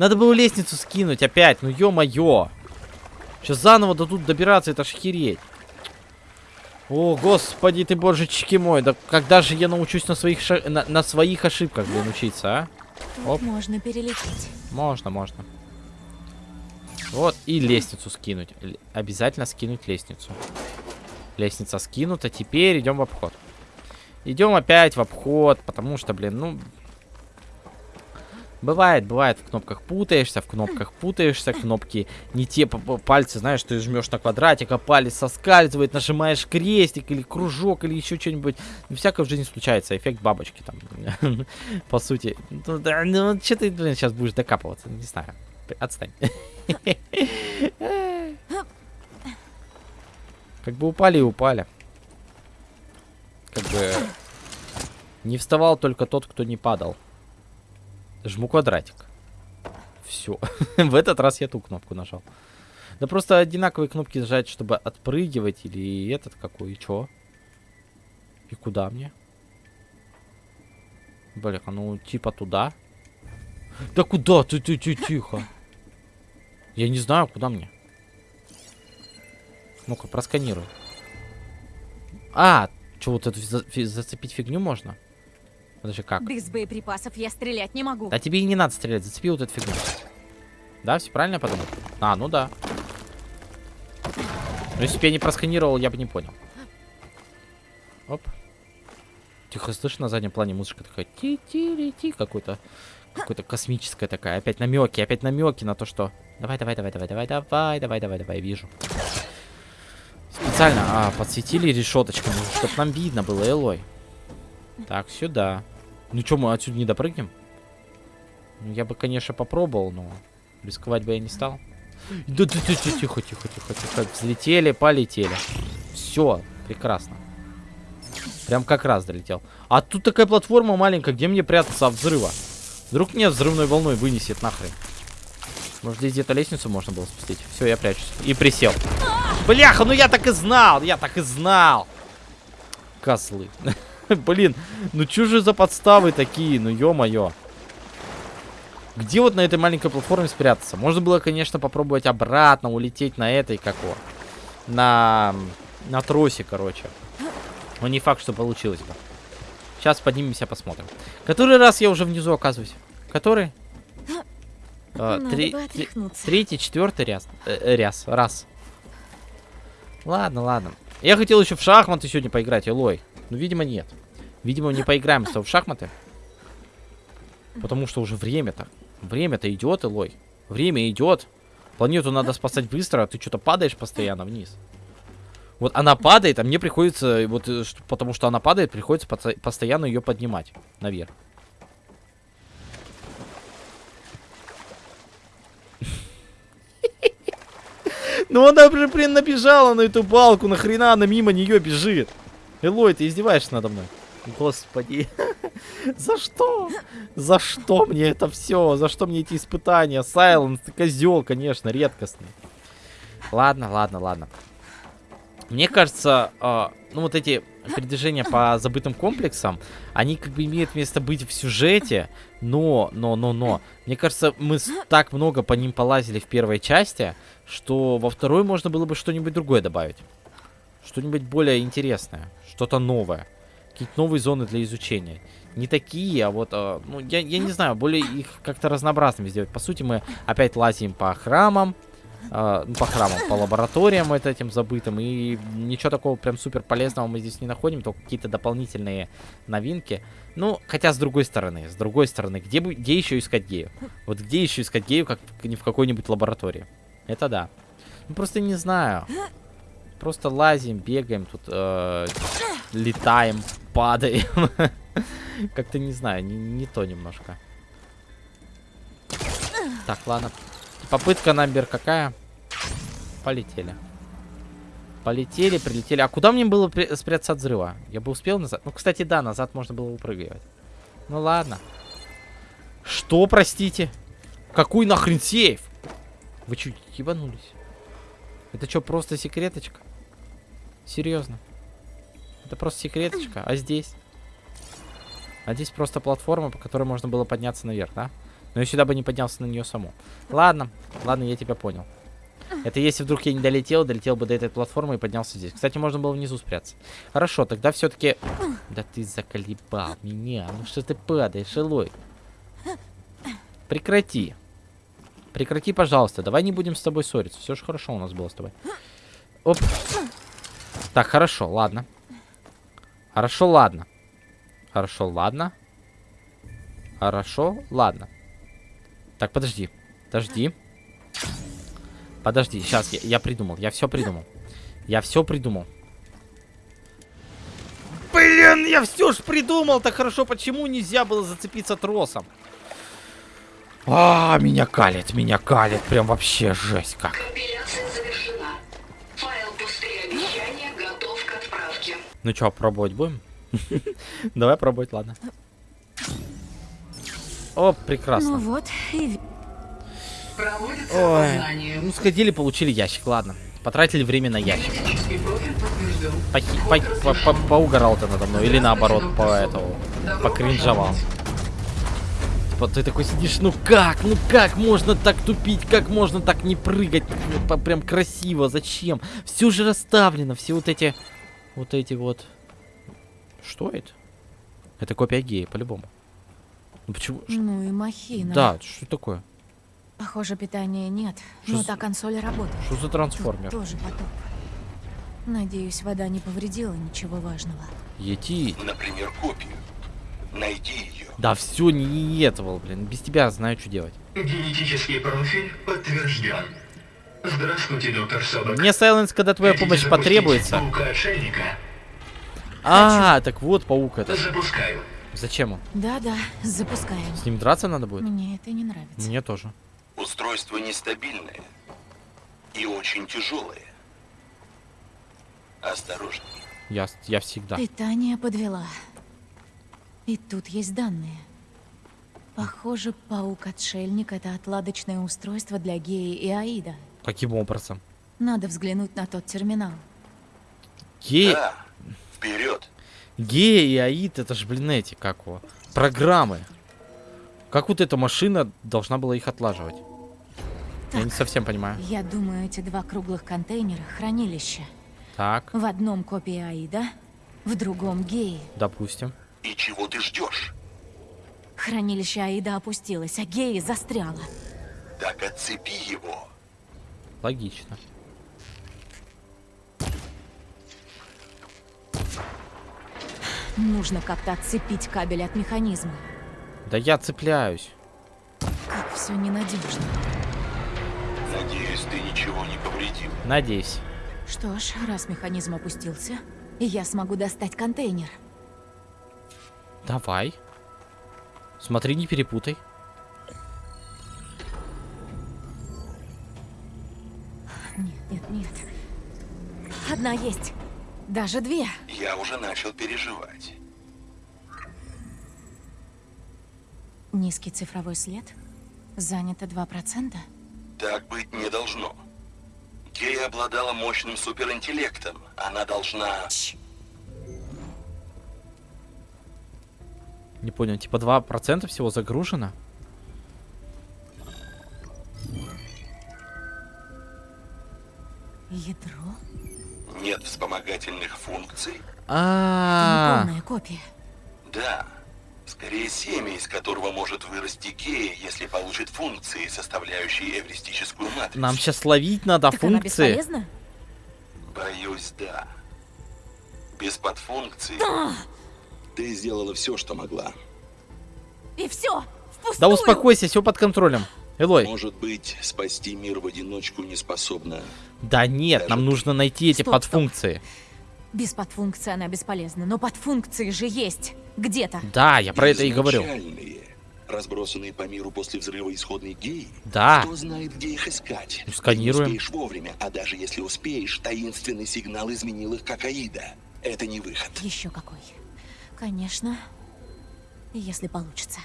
Надо было лестницу скинуть опять. Ну ё-моё. Сейчас заново до тут добираться, это ж хереть. О, господи ты, божечки мой. Да когда же я научусь на своих, ша- на, на своих ошибках, блин, учиться, а? Оп. можно перелететь. Можно, можно. Вот, и лестницу скинуть. Л- Обязательно скинуть лестницу. Лестница скинута. Теперь идем в обход. Идем опять в обход, потому что, блин, ну... Бывает, бывает, в кнопках путаешься, в кнопках путаешься, кнопки не те пальцы, знаешь, ты жмешь на квадратик, а палец соскальзывает, нажимаешь крестик или кружок или еще что-нибудь. Ну, всякое в жизни случается, эффект бабочки там, по сути. Ну, да, ну, что ты, блин, сейчас будешь докапываться, не знаю. Отстань. Как бы упали и упали. Как бы не вставал только тот, кто не падал. Жму квадратик. Все. В этот раз я ту кнопку нажал. Да просто одинаковые кнопки нажать, чтобы отпрыгивать или этот какой, и чё? И куда мне? Бля, ну типа туда. Да куда ты, ты, ты, тихо. Я не знаю, куда мне. Ну-ка, просканируй. А, что, вот эту зацепить фигню можно? Подожди, как? Без боеприпасов я стрелять не могу. Да тебе и не надо стрелять, зацепи вот эту фигню. Да, все правильно я подумал? А, ну да. Но если бы я не просканировал, я бы не понял. Оп. Тихо, слышишь, на заднем плане музычка такая ти ти ти какой-то какой-то космическая такая. Опять намеки, опять намеки на то, что. Давай, давай, давай, давай, давай, давай, давай, давай, давай, вижу. Специально, а, подсветили решеточками, чтобы нам видно было, Элой. Так, сюда. Ну что, мы отсюда не допрыгнем? Ну, я бы, конечно, попробовал, но рисковать бы я не стал. Да, да, да, да, тихо, тихо, тихо, тихо. Взлетели, полетели. Все, прекрасно. Прям как раз долетел. А тут такая платформа маленькая, где мне прятаться от взрыва? Вдруг меня взрывной волной вынесет нахрен. Может, здесь где-то лестницу можно было спустить? Все, я прячусь. И присел. Бляха, ну я так и знал, я так и знал. Козлы. Блин, ну чё же за подставы такие, ну ё-моё. Где вот на этой маленькой платформе спрятаться? Можно было, конечно, попробовать обратно улететь на этой, как его, на, на тросе, короче. Но не факт, что получилось бы. Сейчас поднимемся, посмотрим. Который раз я уже внизу оказываюсь? Который? Надо три-. Третий, четвертый раз. Э, э, раз. Раз. Ладно, ладно. Я хотел еще в шахматы сегодня поиграть, Элой. Но, видимо, нет. Видимо, не поиграем с тобой в шахматы. Потому что уже время-то. Время-то идет, Элой. Время идет. Планету надо спасать быстро, а ты что-то падаешь постоянно вниз. Вот она падает, а мне приходится, вот э, потому что она падает, приходится постоянно ее поднимать наверх. Ну она уже, блин, набежала на эту балку, нахрена она мимо нее бежит? Элой, ты издеваешься надо мной? Господи, за что? За что мне это все? За что мне эти испытания? Сайленс, ты козел, конечно, редкостный. Ладно, ладно, ладно. Мне кажется, э, ну вот эти передвижения по забытым комплексам, они как бы имеют место быть в сюжете, но, но, но, но. Мне кажется, мы так много по ним полазили в первой части, что во второй можно было бы что-нибудь другое добавить. Что-нибудь более интересное, что-то новое. Какие-то новые зоны для изучения. Не такие, а вот, э, ну, я, я не знаю, более их как-то разнообразными сделать. По сути, мы опять лазим по храмам, э, ну, по храмам, по лабораториям вот этим забытым, и ничего такого прям супер полезного мы здесь не находим, только какие-то дополнительные новинки. Ну, хотя с другой стороны, с другой стороны, где, бы- где еще искать гею? Вот где еще искать гею, как не в какой-нибудь лаборатории? Это да. Ну, просто не знаю. Просто лазим, бегаем, тут э, летаем, падаем. Как-то не знаю, не, не то немножко. Так, ладно. Попытка номер какая? Полетели. Полетели, прилетели. А куда мне было спрятаться от взрыва? Я бы успел назад? Ну, кстати, да, назад можно было упрыгивать. Ну, ладно. Что, простите? Какой нахрен сейф? Вы чуть ебанулись? Это что, просто секреточка? Серьезно? Это просто секреточка? А здесь? А здесь просто платформа, по которой можно было подняться наверх, да? Но я сюда бы не поднялся на нее саму. Ладно, ладно, я тебя понял. Это если вдруг я не долетел, долетел бы до этой платформы и поднялся здесь. Кстати, можно было внизу спрятаться. Хорошо, тогда все-таки... Да ты заколебал меня. Ну что ты падаешь, Элой? Прекрати. Прекрати, пожалуйста. Давай не будем с тобой ссориться. Все же хорошо у нас было с тобой. Оп. Так, хорошо, ладно. Хорошо, ладно. Хорошо, ладно. Хорошо, ладно. Так, подожди. Подожди. Подожди, сейчас, я, я придумал. Я все придумал. Я все придумал. Блин, я все ж придумал. Так хорошо, почему нельзя было зацепиться тросом? А, меня калит, меня калит. Прям вообще жесть как. Ну что, пробовать будем? Давай пробовать, ладно. О, прекрасно. Ну вот, и Проводится Ой, ну сходили, получили ящик, ладно. Потратили время на ящик. Похи- по- по- по- Поугарал ты надо мной, или наоборот, по этому, покринжовал. типа, ты такой сидишь, ну как, ну как можно так тупить, как можно так не прыгать, прям красиво, зачем? Все же расставлено, все вот эти, вот эти вот... Что это? Это копия гея, по-любому. Ну почему? Ну и махина. Да, что такое? Похоже, питания нет, Что но за- та консоль работает. Что за Тут трансформер? тоже потоп. Надеюсь, вода не повредила ничего важного. Ети. Например, копию. Найди ее. Да все, не, не этого, блин. Без тебя знаю, что делать. Генетический профиль подтвержден. Здравствуйте, доктор Собак. Мне Сайленс, когда твоя Хотите помощь потребуется. Паука-отшельника? А, так вот паук это. Запускаю. Зачем он? Да-да, запускаем. С ним драться надо будет? Мне это не нравится. Мне тоже. Устройство нестабильное и очень тяжелое. Осторожней. Я, я всегда. Питание подвела. И тут есть данные. Похоже, паук-отшельник — это отладочное устройство для Геи и Аида. Каким образом? Надо взглянуть на тот терминал. Геи, Да, вперед. геи и аид, это ж, блин, эти, как его, программы. Как вот эта машина должна была их отлаживать? Я не совсем понимаю. Я думаю, эти два круглых контейнера — хранилище. Так, В одном копия Аида, в другом Геи. допустим. И чего ты ждешь? Хранилище Аида опустилось, а Геи застряла. Так отцепи его. Логично. Нужно как-то отцепить кабель от механизма. Да я цепляюсь. Как все ненадежно. Надеюсь, ты ничего не повредил. Надеюсь. Что ж, раз механизм опустился, я смогу достать контейнер. Давай. Смотри, не перепутай. Одна есть. Даже две. Я уже начал переживать. Низкий цифровой след. Занято 2%. Так быть не должно. Гея обладала мощным суперинтеллектом. Она должна... Не понял, типа 2% всего загружено? Ядро? Нет вспомогательных функций? А, Неполная копия. Да. Скорее семя, из которого может вырасти гея, если получит функции, составляющие эвристическую матрицу. нам сейчас ловить надо так она функции. бесполезна? Боюсь, да. Без подфункций ты сделала все, что могла. И все. Впустую. Да успокойся, все под контролем. Элой. Может быть, спасти мир в одиночку не способна. Да нет, нам нужно найти эти Стоп, стоп. подфункции. Без подфункции она бесполезна, но подфункции же есть. Где-то. Да, я про это и говорю. Разбросанные по миру после взрыва исходной геи. Да. Кто знает, где их искать? Ну, сканируем. Не успеешь вовремя, а даже если успеешь, таинственный сигнал изменил их как Аида. Это не выход. Еще какой. Конечно. Если получится.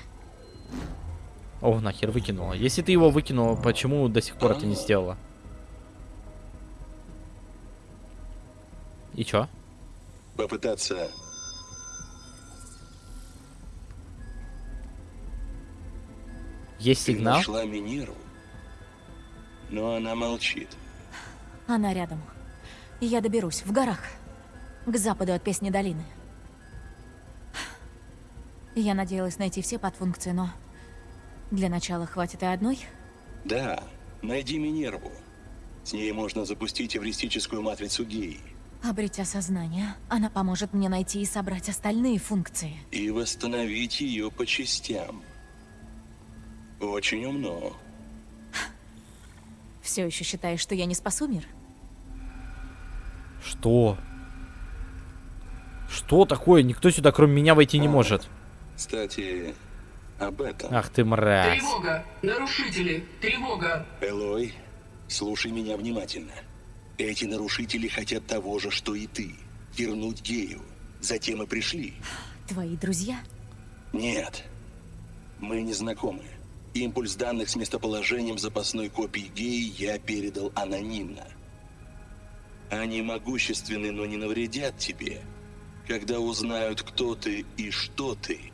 О, нахер выкинула. Если ты его выкинула, почему до сих пор это не сделала? И чё? Попытаться... Есть Ты сигнал? нашла Минерву, но она молчит. Она рядом. Я доберусь, в горах. К западу от Песни долины. Я надеялась найти все подфункции, но... Для начала хватит и одной. Да, найди Минерву. С ней можно запустить эвристическую матрицу геи Обретя сознание, она поможет мне найти и собрать остальные функции. и восстановить ее по частям. Очень умно. Все еще считаешь, что я не спасу мир? Что? Что такое? Никто сюда, кроме меня, войти не может. Кстати, об этом. Ах ты мразь. Тревога! Нарушители! Тревога! Элой, слушай меня внимательно. Эти нарушители хотят того же, что и ты. Вернуть гею. Затем и пришли. Твои друзья? Нет. Мы не знакомы. Импульс данных с местоположением запасной копии геи я передал анонимно. Они могущественны, но не навредят тебе. Когда узнают, кто ты и что ты,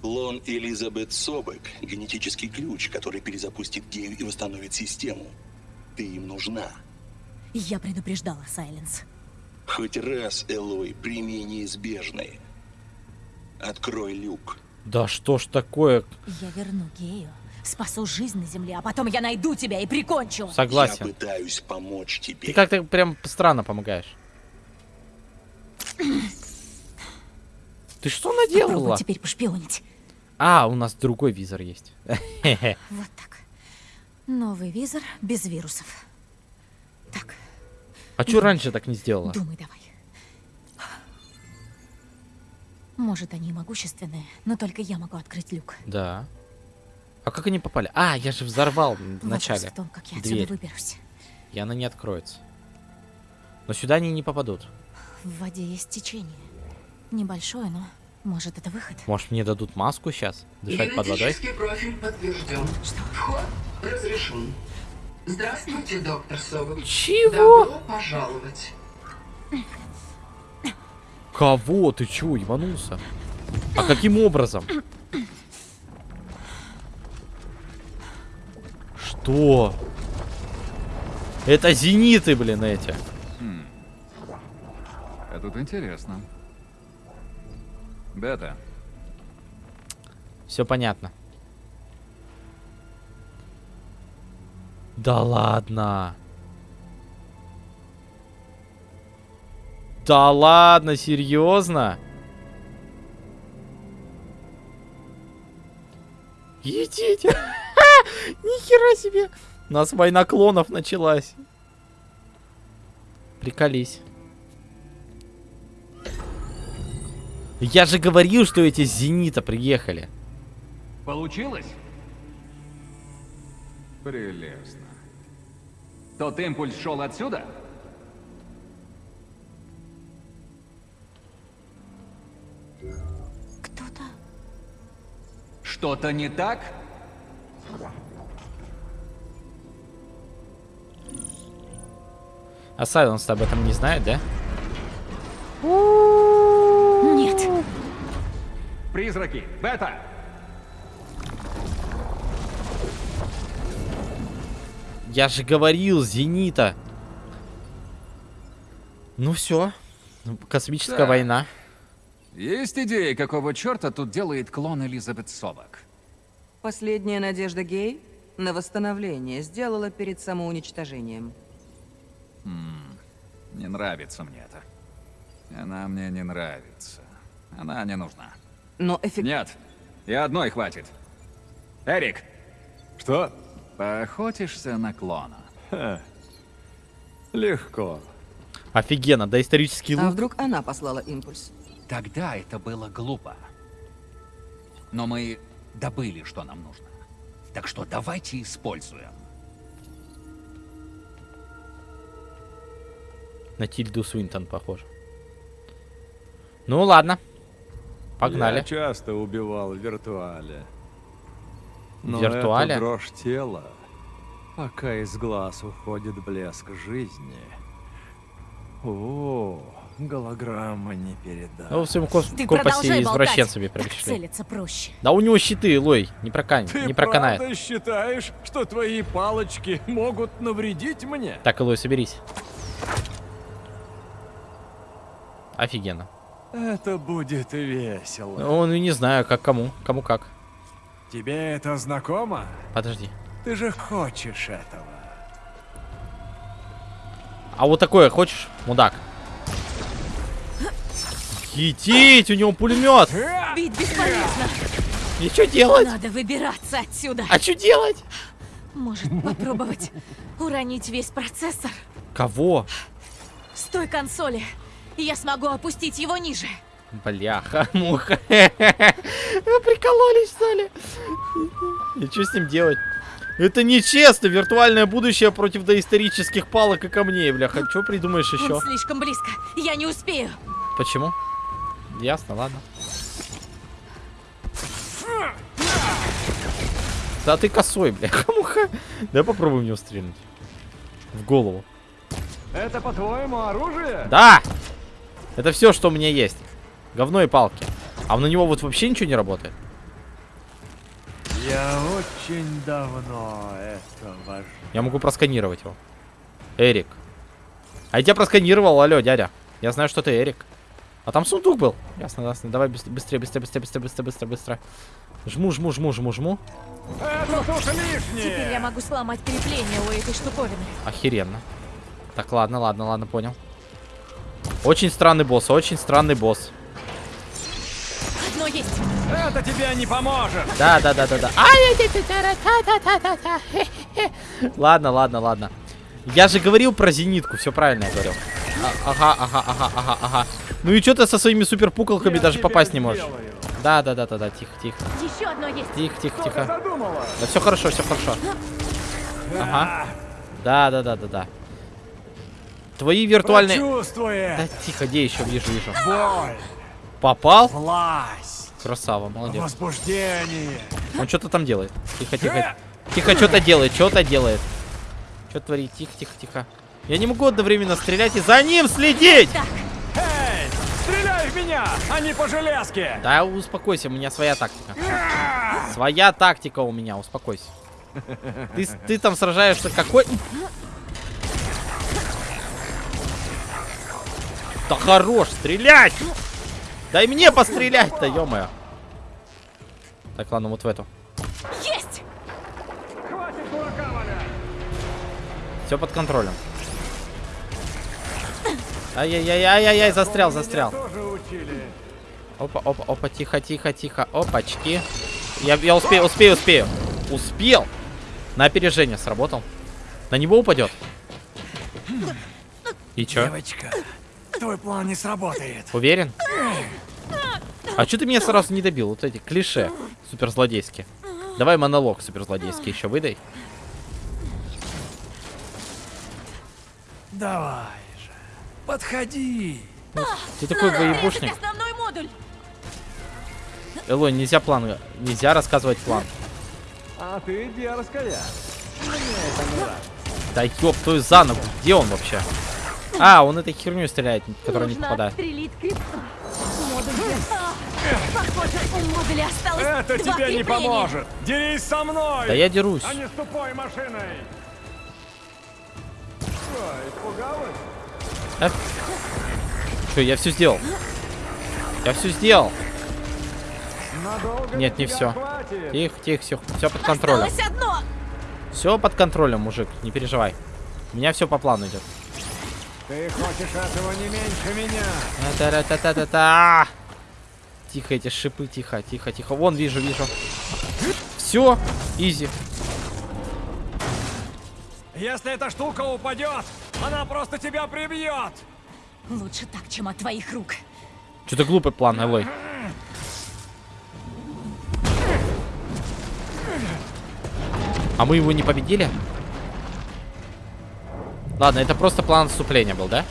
Клон Элизабет Собек – генетический ключ, который перезапустит гею и восстановит систему. Ты им нужна. Я предупреждала, Сайленс. Хоть раз, Элой, прими неизбежное. Открой люк. Да что ж такое? Я верну Гею, спасу жизнь на земле, а потом я найду тебя и прикончу. Я Согласен. пытаюсь помочь тебе. Ты как-то прям странно помогаешь. Ты что Попробуй наделала? теперь пошпионить. А, у нас другой визор есть. Вот так. Новый визор без вирусов. Так, А чё раньше так не сделала? думай давай. Может, они могущественные, но только я могу открыть люк. Да. А как они попали? А, я же взорвал в Вопрос начале. в том, как я дверь. выберусь. И она не откроется. Но сюда они не попадут. В воде есть течение. Небольшое, но может это выход. Может мне дадут маску сейчас? Дышать под водой? Профиль подтвержден. Вход разрешен. Здравствуйте, доктор Собок. Чего? Добро пожаловать. Кого? Ты чё, ебанулся? А каким образом? Что? Это зениты, блин, эти. А тут интересно. Бета, Все понятно. Да ладно. Да ладно, серьезно? Идите. Нихера себе. У нас война клонов началась. Приколись. Я же говорил, что эти с Зенита приехали. получилось? Прелестно. Тот импульс шел отсюда? Кто-то... Что-то не так? А Сайленс об этом не знает, да? Нет! Призраки! Бета! Я же говорил, Зенита. Ну все. Космическая Да. война. Есть идеи, какого черта тут делает клон Элизабет Собак? Последняя надежда Гей на восстановление сделала перед самоуничтожением. Не нравится мне это. Она мне не нравится. Она не нужна. Но эффект... Нет, и одной хватит. Эрик, Что? поохотишься на клона? Легко. Офигенно, доисторический А лук. вдруг она послала импульс? Тогда это было глупо. Но мы добыли, что нам нужно. Так что давайте используем. На Тильду Свинтон похож. Ну ладно. Погнали. Я часто убивал в виртуале. Но виртуале? это дрожь тела, пока из глаз уходит блеск жизни. О, голограмма не передать. Ну, в своем кос- Ты болтать. извращенцами пришли. проще. Да у него щиты, Лой, не, прокан... Ты не проканает. правда считаешь, что твои палочки могут навредить мне? Так, Лой, соберись. Офигенно. Это будет весело. Он и не знаю, как кому. Кому как. Тебе это знакомо? Подожди. Ты же хочешь этого. А вот такое хочешь, мудак? Етить, у него пулемет. Бить бесполезно. И что делать? Надо выбираться отсюда. А что делать? Может, попробовать уронить весь процессор Кого? с той консоли. И я смогу опустить его ниже. Бляха, муха. Вы прикололись, что ли? И что с ним делать? Это нечестно, виртуальное будущее против доисторических палок и камней, бляха. Что придумаешь еще? Он слишком близко. Я не успею. Почему? Ясно, ладно. Да ты косой, бляха, муха. Давай попробуем в него стрельнуть. В голову. Это, по-твоему, оружие? Да! Это все, что у меня есть. Говно и палки. А на него вот вообще ничего не работает. Я очень давно этого Я могу просканировать его. Эрик. А я тебя просканировал, алло, дядя. Я знаю, что ты Эрик. А там сундук был. Ясно, ясно. Давай быс- быстрее, быстрее, быстрее, быстрее, быстрее, быстрее, быстрее. Жму, жму, жму, жму, жму. Это тут лишнее! Теперь я могу сломать крепление у этой штуковины. Охеренно. Так, ладно, ладно, ладно, понял. Очень странный босс, очень странный босс. Одно есть. Это тебе не поможет! Да, да, да, да, да. Ладно, ладно, ладно. Я же говорил про зенитку, все правильно я говорил. А- ага, ага, ага, ага, ага. Ну и что ты со своими суперпуколками Я даже попасть не можешь? сделаю. Да, да, да, да, да, тихо, тихо. Еще одно есть. Тихо, тихо, тихо. Да все хорошо, все хорошо. Ага. Да, да, да, да, да. Твои виртуальные... Да тихо, где еще вижу, вижу. боль, Попал? власть, Красава, молодец. возбуждение. Он что-то там делает. Тихо, тихо. Тихо, что-то делает, что-то делает. Что творит? Тихо, тихо, тихо. Я не могу одновременно стрелять и за ним следить! Эй, стреляй в меня, а не по железке! Да успокойся, у меня своя тактика. Своя тактика у меня, успокойся. Ты, ты там сражаешься какой... Да хорош, стрелять! Дай мне пострелять-то, ё-моё. Так, ладно, вот в эту. Есть! Хватит дурака валять! Все под контролем. Ай-яй-яй-яй-яй, застрял, застрял. Опа, опа, опа, тихо, тихо, тихо. Опачки. Я, я успею, успею, успею. Успел. На опережение сработал. На него упадет. И чё? Девочка, твой план не сработает. Уверен? А что ты меня сразу не добил? Вот эти клише суперзлодейские. Давай монолог суперзлодейский еще выдай. Давай же, подходи. Ты такой модуль. Элой, нельзя план, нельзя рассказывать план. А ты дерзкая. Мне это не нравится. Да ёб твою за ногу, где он вообще? А, он этой херню стреляет, которая не попадает. Похоже, у модуля осталось Это два тебе не поможет. Дерись со мной. Да я дерусь. А не с тупой машиной. Что, испугалась? А? Чё, я все сделал. Я все сделал. Надолго Нет, не все. хватит? Тихо, тихо, все, все под контролем. Все под контролем, мужик, не переживай. У меня все по плану идет. Ты хочешь этого не меньше меня. Та-та-та-та-та. Тихо, эти шипы, тихо, тихо, тихо. Вон, вижу, вижу. Все, изи. Если эта штука упадет, она просто тебя прибьет. Лучше так, чем от твоих рук. Что-то глупый план, Элой. А мы его не победили? Ладно, это просто план отступления был, да?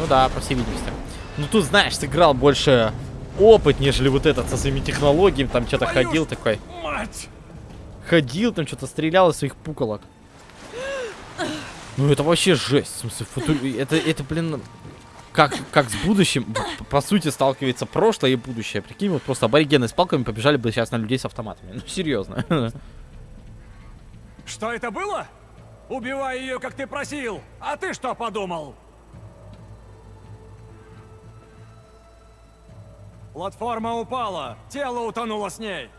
Ну да, по всей видимости. Ну тут, знаешь, сыграл больше опыт, нежели вот этот со своими технологиями. Там что-то ходил такой. Мать! Ходил, там что-то стрелял из своих пуколок. Ну это вообще жесть. В смысле, футу- Это, это, блин, как, как с будущим, по сути, сталкивается прошлое и будущее. Прикинь, вот просто аборигены с палками побежали бы сейчас на людей с автоматами. Ну, серьезно. Что это было? Убивай ее, как ты просил. А ты что подумал? Платформа упала. Тело утонуло с ней.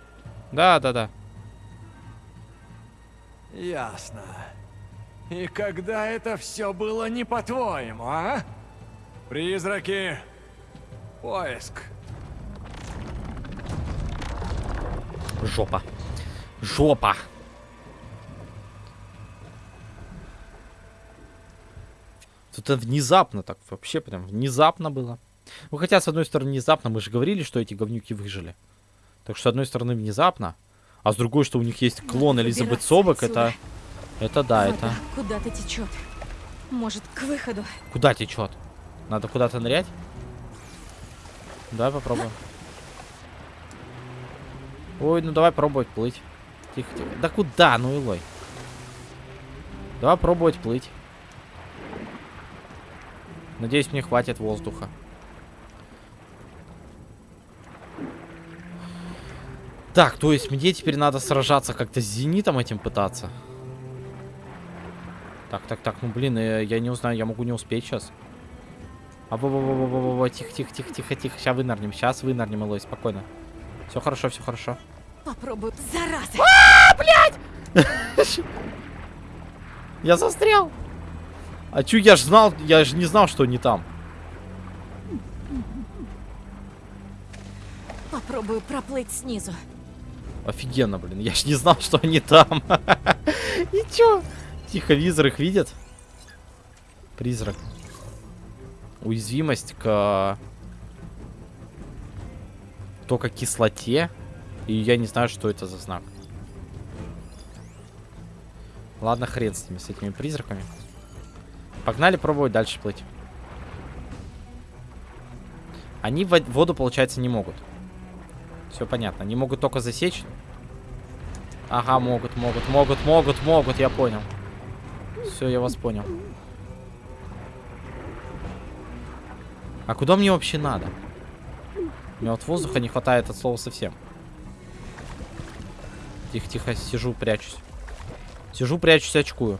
Да, да, да. Ясно. И когда это все было не по-твоему, а? Призраки. Поиск. Жопа. Жопа. Это внезапно так, вообще прям внезапно было. Ну хотя, с одной стороны, внезапно, мы же говорили, что эти говнюки выжили. Так что, с одной стороны, внезапно, а с другой, что у них есть клон Надо Элизабет Собок, это... Это да, Вода это... куда-то течет. Может, к выходу. Куда течет? Надо куда-то нырять? Давай попробуем. Ой, ну давай пробовать плыть. Тихо, тихо. Да куда, ну илой? Давай пробовать плыть. Надеюсь, мне хватит воздуха. Так, то есть мне теперь надо сражаться как-то с зенитом этим пытаться. Так, так, так, ну блин, э, я не узнаю, я могу не успеть сейчас. А во во во во во во тихо, тихо, тихо, тихо, тихо. Сейчас вынырнем, сейчас вынырнем, Элой, спокойно. Все хорошо, все хорошо. Попробую. Зараза! А, блядь! Я застрял. А чё, я ж знал, я же не знал, что они там. Попробую проплыть снизу. Офигенно, блин, я ж не знал, что они там. И чё? Тихо, визор их видит. Призрак. Уязвимость к... Только кислоте. И я не знаю, что это за знак. Ладно, хрен с ними, с этими призраками. Погнали пробовать дальше плыть. Они в воду, получается, не могут. Все понятно. Они могут только засечь. Ага, могут, могут, могут, могут, могут, я понял. Все, я вас понял. А куда мне вообще надо? Мне вот воздуха не хватает от слова совсем. Тихо, тихо, сижу, прячусь. Сижу, прячусь, очкую.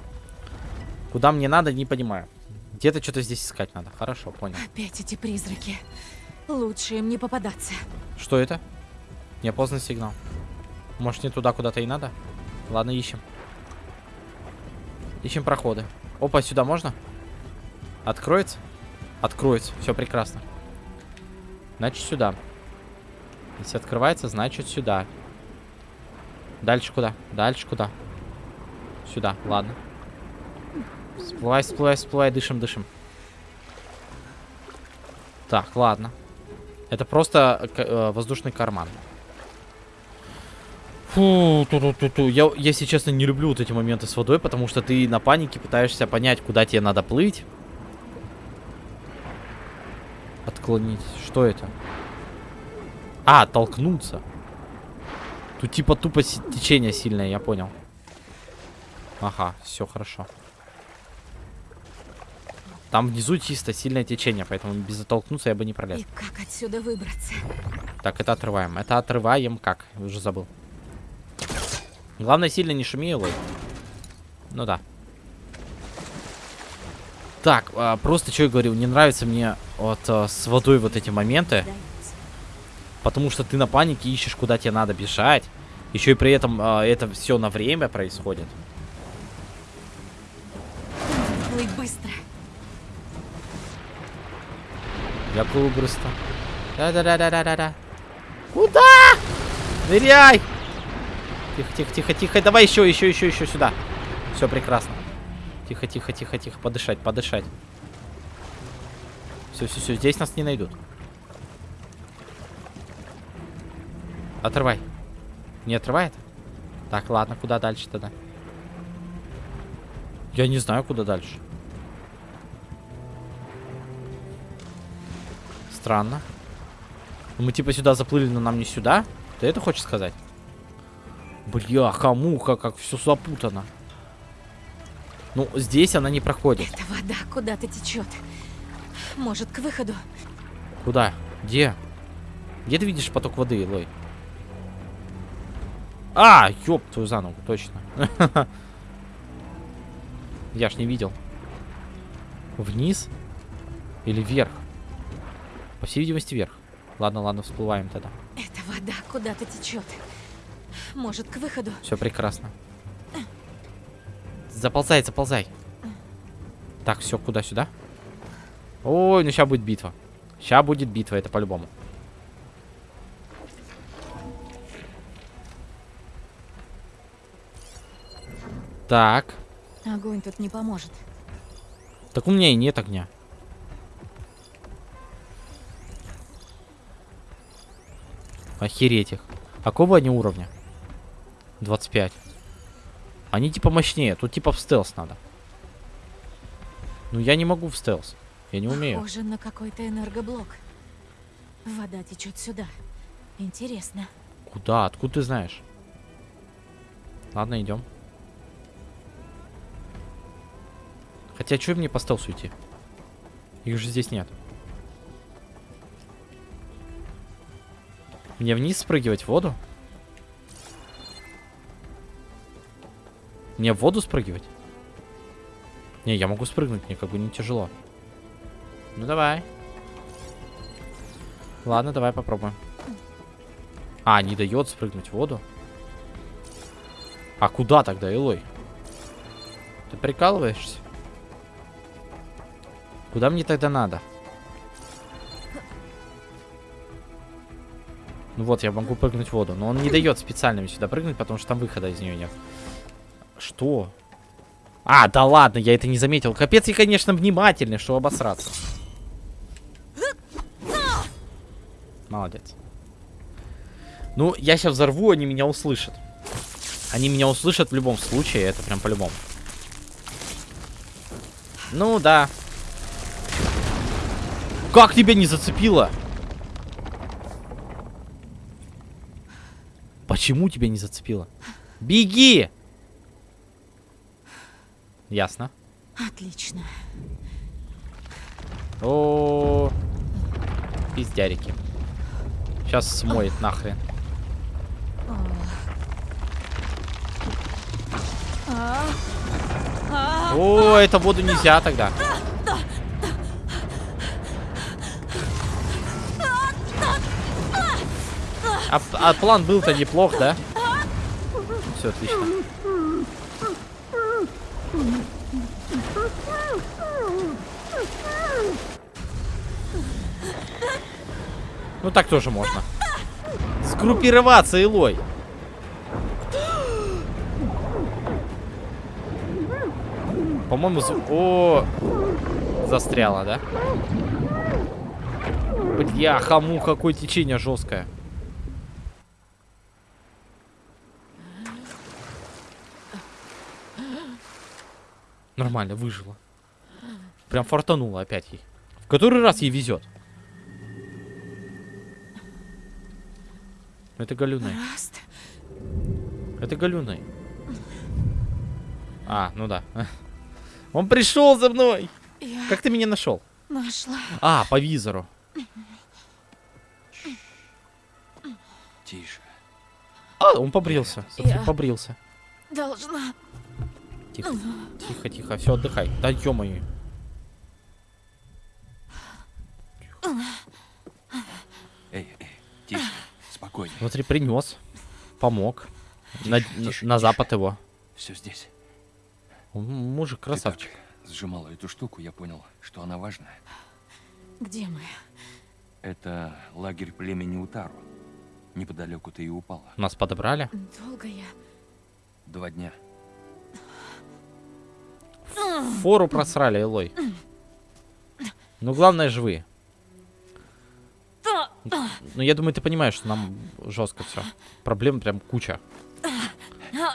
Куда мне надо, не понимаю. Где-то что-то здесь искать надо. Хорошо, понял. Опять эти призраки. Лучше им не попадаться. Что это? Неопознанный сигнал. Может, не туда куда-то и надо? Ладно, ищем. Ищем проходы. Опа, сюда можно? Откроется? Откроется. Все прекрасно. Значит, сюда. Если открывается, значит, сюда. Дальше куда? Дальше куда? Сюда, ладно. Всплывай, всплывай, всплывай, дышим, дышим. Так, ладно. Это просто э, воздушный карман. Фу, ту -ту -ту -ту. Я, если честно, не люблю вот эти моменты с водой, потому что ты на панике пытаешься понять, куда тебе надо плыть. Отклонить. Что это? А, толкнуться. Тут типа тупо течение сильное, я понял. Ага, все хорошо. Там внизу чисто сильное течение, поэтому без оттолкнуться я бы не пролез. И как отсюда выбраться? Так, это отрываем. Это отрываем как? Уже забыл. Главное, сильно не шуми, Лой. Ну да. Так, а, просто что я говорил, не нравится мне вот а, с водой вот эти моменты. Потому что ты на панике ищешь, куда тебе надо бежать. Еще и при этом а, это все на время происходит. Плыть быстро. Я плыву быстро. Да-да-да-да-да-да. Куда? Ныряй! Тихо, тихо, тихо, тихо. Давай еще, еще, еще, еще сюда. Все прекрасно. Тихо, тихо, тихо, тихо. Подышать, подышать. Все, все, все. Здесь нас не найдут. Отрывай. Не отрывает? Так, ладно, куда дальше тогда? Я не знаю, куда дальше. Странно. Мы типа сюда заплыли, но нам не сюда? Ты это хочешь сказать? Бляха-муха, как все запутано. Ну, здесь она не проходит. Эта вода куда-то течет. Может, к выходу? Куда? Где? Где ты видишь поток воды, Лой? А, ёб твою за ногу, точно. Я ж не видел. Вниз? Или вверх? Всей видимости, вверх. Ладно, ладно, всплываем тогда. Эта вода куда-то течет. Может, к выходу? Все прекрасно. Заползай, заползай. Так, все, куда сюда? Ой, ну сейчас будет битва. Сейчас будет битва, это по-любому. Так. Огонь тут не поможет. Так у меня и нет огня. Охереть их. А какого они уровня? 25. Они типа мощнее. Тут типа в стелс надо. Ну я не могу в стелс. Я не умею. Похоже на какой-то энергоблок. Вода течет сюда. Интересно. Куда? Откуда ты знаешь? Ладно, идем. Хотя, что мне по стелсу идти? Их же здесь нет. Мне вниз спрыгивать в воду? Мне в воду спрыгивать? Не, я могу спрыгнуть, мне как бы не тяжело. Ну давай. Ладно, давай попробуем. А, не дает спрыгнуть в воду. А куда тогда, Элой? Ты прикалываешься? Куда мне тогда надо? Ну вот, я могу прыгнуть в воду. Но он не дает специально сюда прыгнуть, потому что там выхода из нее нет. Что? А, да ладно, я это не заметил. Капец, я, конечно, внимательный, что обосраться. Молодец. Ну, я сейчас взорву, они меня услышат. Они меня услышат в любом случае, это прям по-любому. Ну, да. Как тебя не зацепило? Почему тебя не зацепило? Беги! Ясно. Отлично. О, пиздярики. Сейчас смоет нахрен. О, это воду нельзя тогда. А, а план был-то неплох, да? Все отлично. Ну так тоже можно. Сгруппироваться, Илой. По-моему, з- о, застряла, да? Бляха, му, какое течение жесткое. Нормально, выжила. Прям фартанула опять ей. В который раз ей везет. Это галюны. Раст. Это галюны. А, ну да. Он пришел за мной. Я Как ты меня нашел? нашла. А, по визору. Тише. А, он побрился. Смотри, Я- побрился. Должна. Тихо, тихо, тихо. Все, отдыхай. Да ё-моё. Эй, эй, тише. Спокойно. Смотри, принес. Помог. На, Тише, на- тише, на тише. запад его. Все здесь. Мужик, Ты красавчик. так сжимала эту штуку, я понял, что она важная. Где мы? Это лагерь племени Утару. Неподалеку ты и упала. Нас подобрали. Долго я. Два дня. Фору просрали, Элой. Ну, главное, живые. Ну, я думаю, ты понимаешь, что нам жестко все. Проблем прям куча.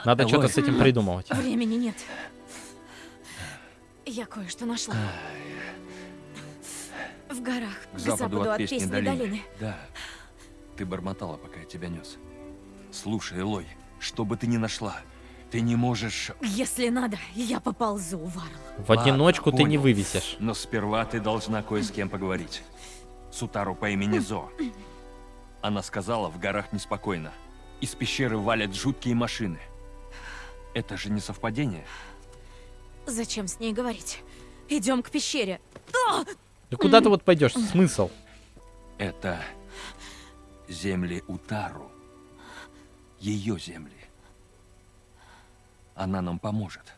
Надо что-то с этим придумывать. Времени нет. Я кое-что нашла. В горах, К западу от Песни Песни долины. долины. Да. Ты бормотала, пока я тебя нес. Слушай, Элой, что бы ты ни нашла, ты не можешь... Если надо, я поползу, Варл. В одиночку ты не понял. вывесишь. Но сперва ты должна кое с кем поговорить. Сутару по имени Зо. Она сказала, в горах неспокойно. Из пещеры валят жуткие машины. Это же не совпадение. Зачем с ней говорить? Идем к пещере. А! Да куда ты вот пойдешь? Смысл? Это земли Утару. Ее земли. Она нам поможет.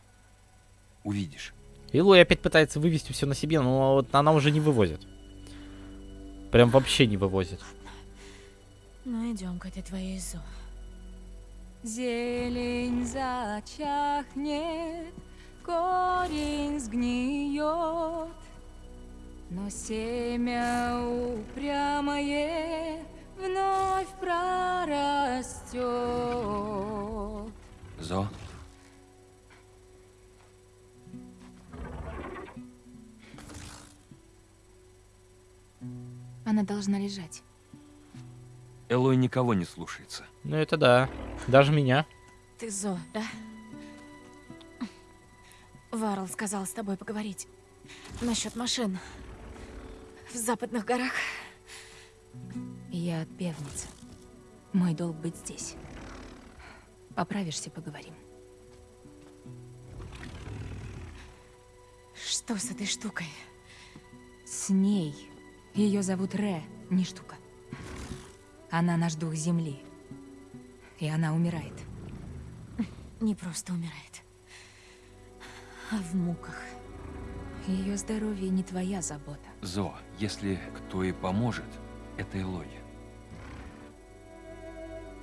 Увидишь. Илой опять пытается вывести все на себе, но вот она уже не вывозит. Прям вообще не вывозит. Ну, идем к этой твоей Зо. Зелень зачахнет, корень сгниет, но семя упрямое вновь прорастет. Зо, Она должна лежать. Элой никого не слушается. Ну это да. Даже меня. Ты Зо, да? Варл сказал с тобой поговорить. Насчет машин. В западных горах. Я отбевница. Мой долг быть здесь. Поправишься, поговорим. Что с этой штукой? С ней. Ее зовут Ре, не штука. Она наш дух Земли. И она умирает. Не просто умирает, а в муках. Ее здоровье не твоя забота. Зо, если кто и поможет, это Элой.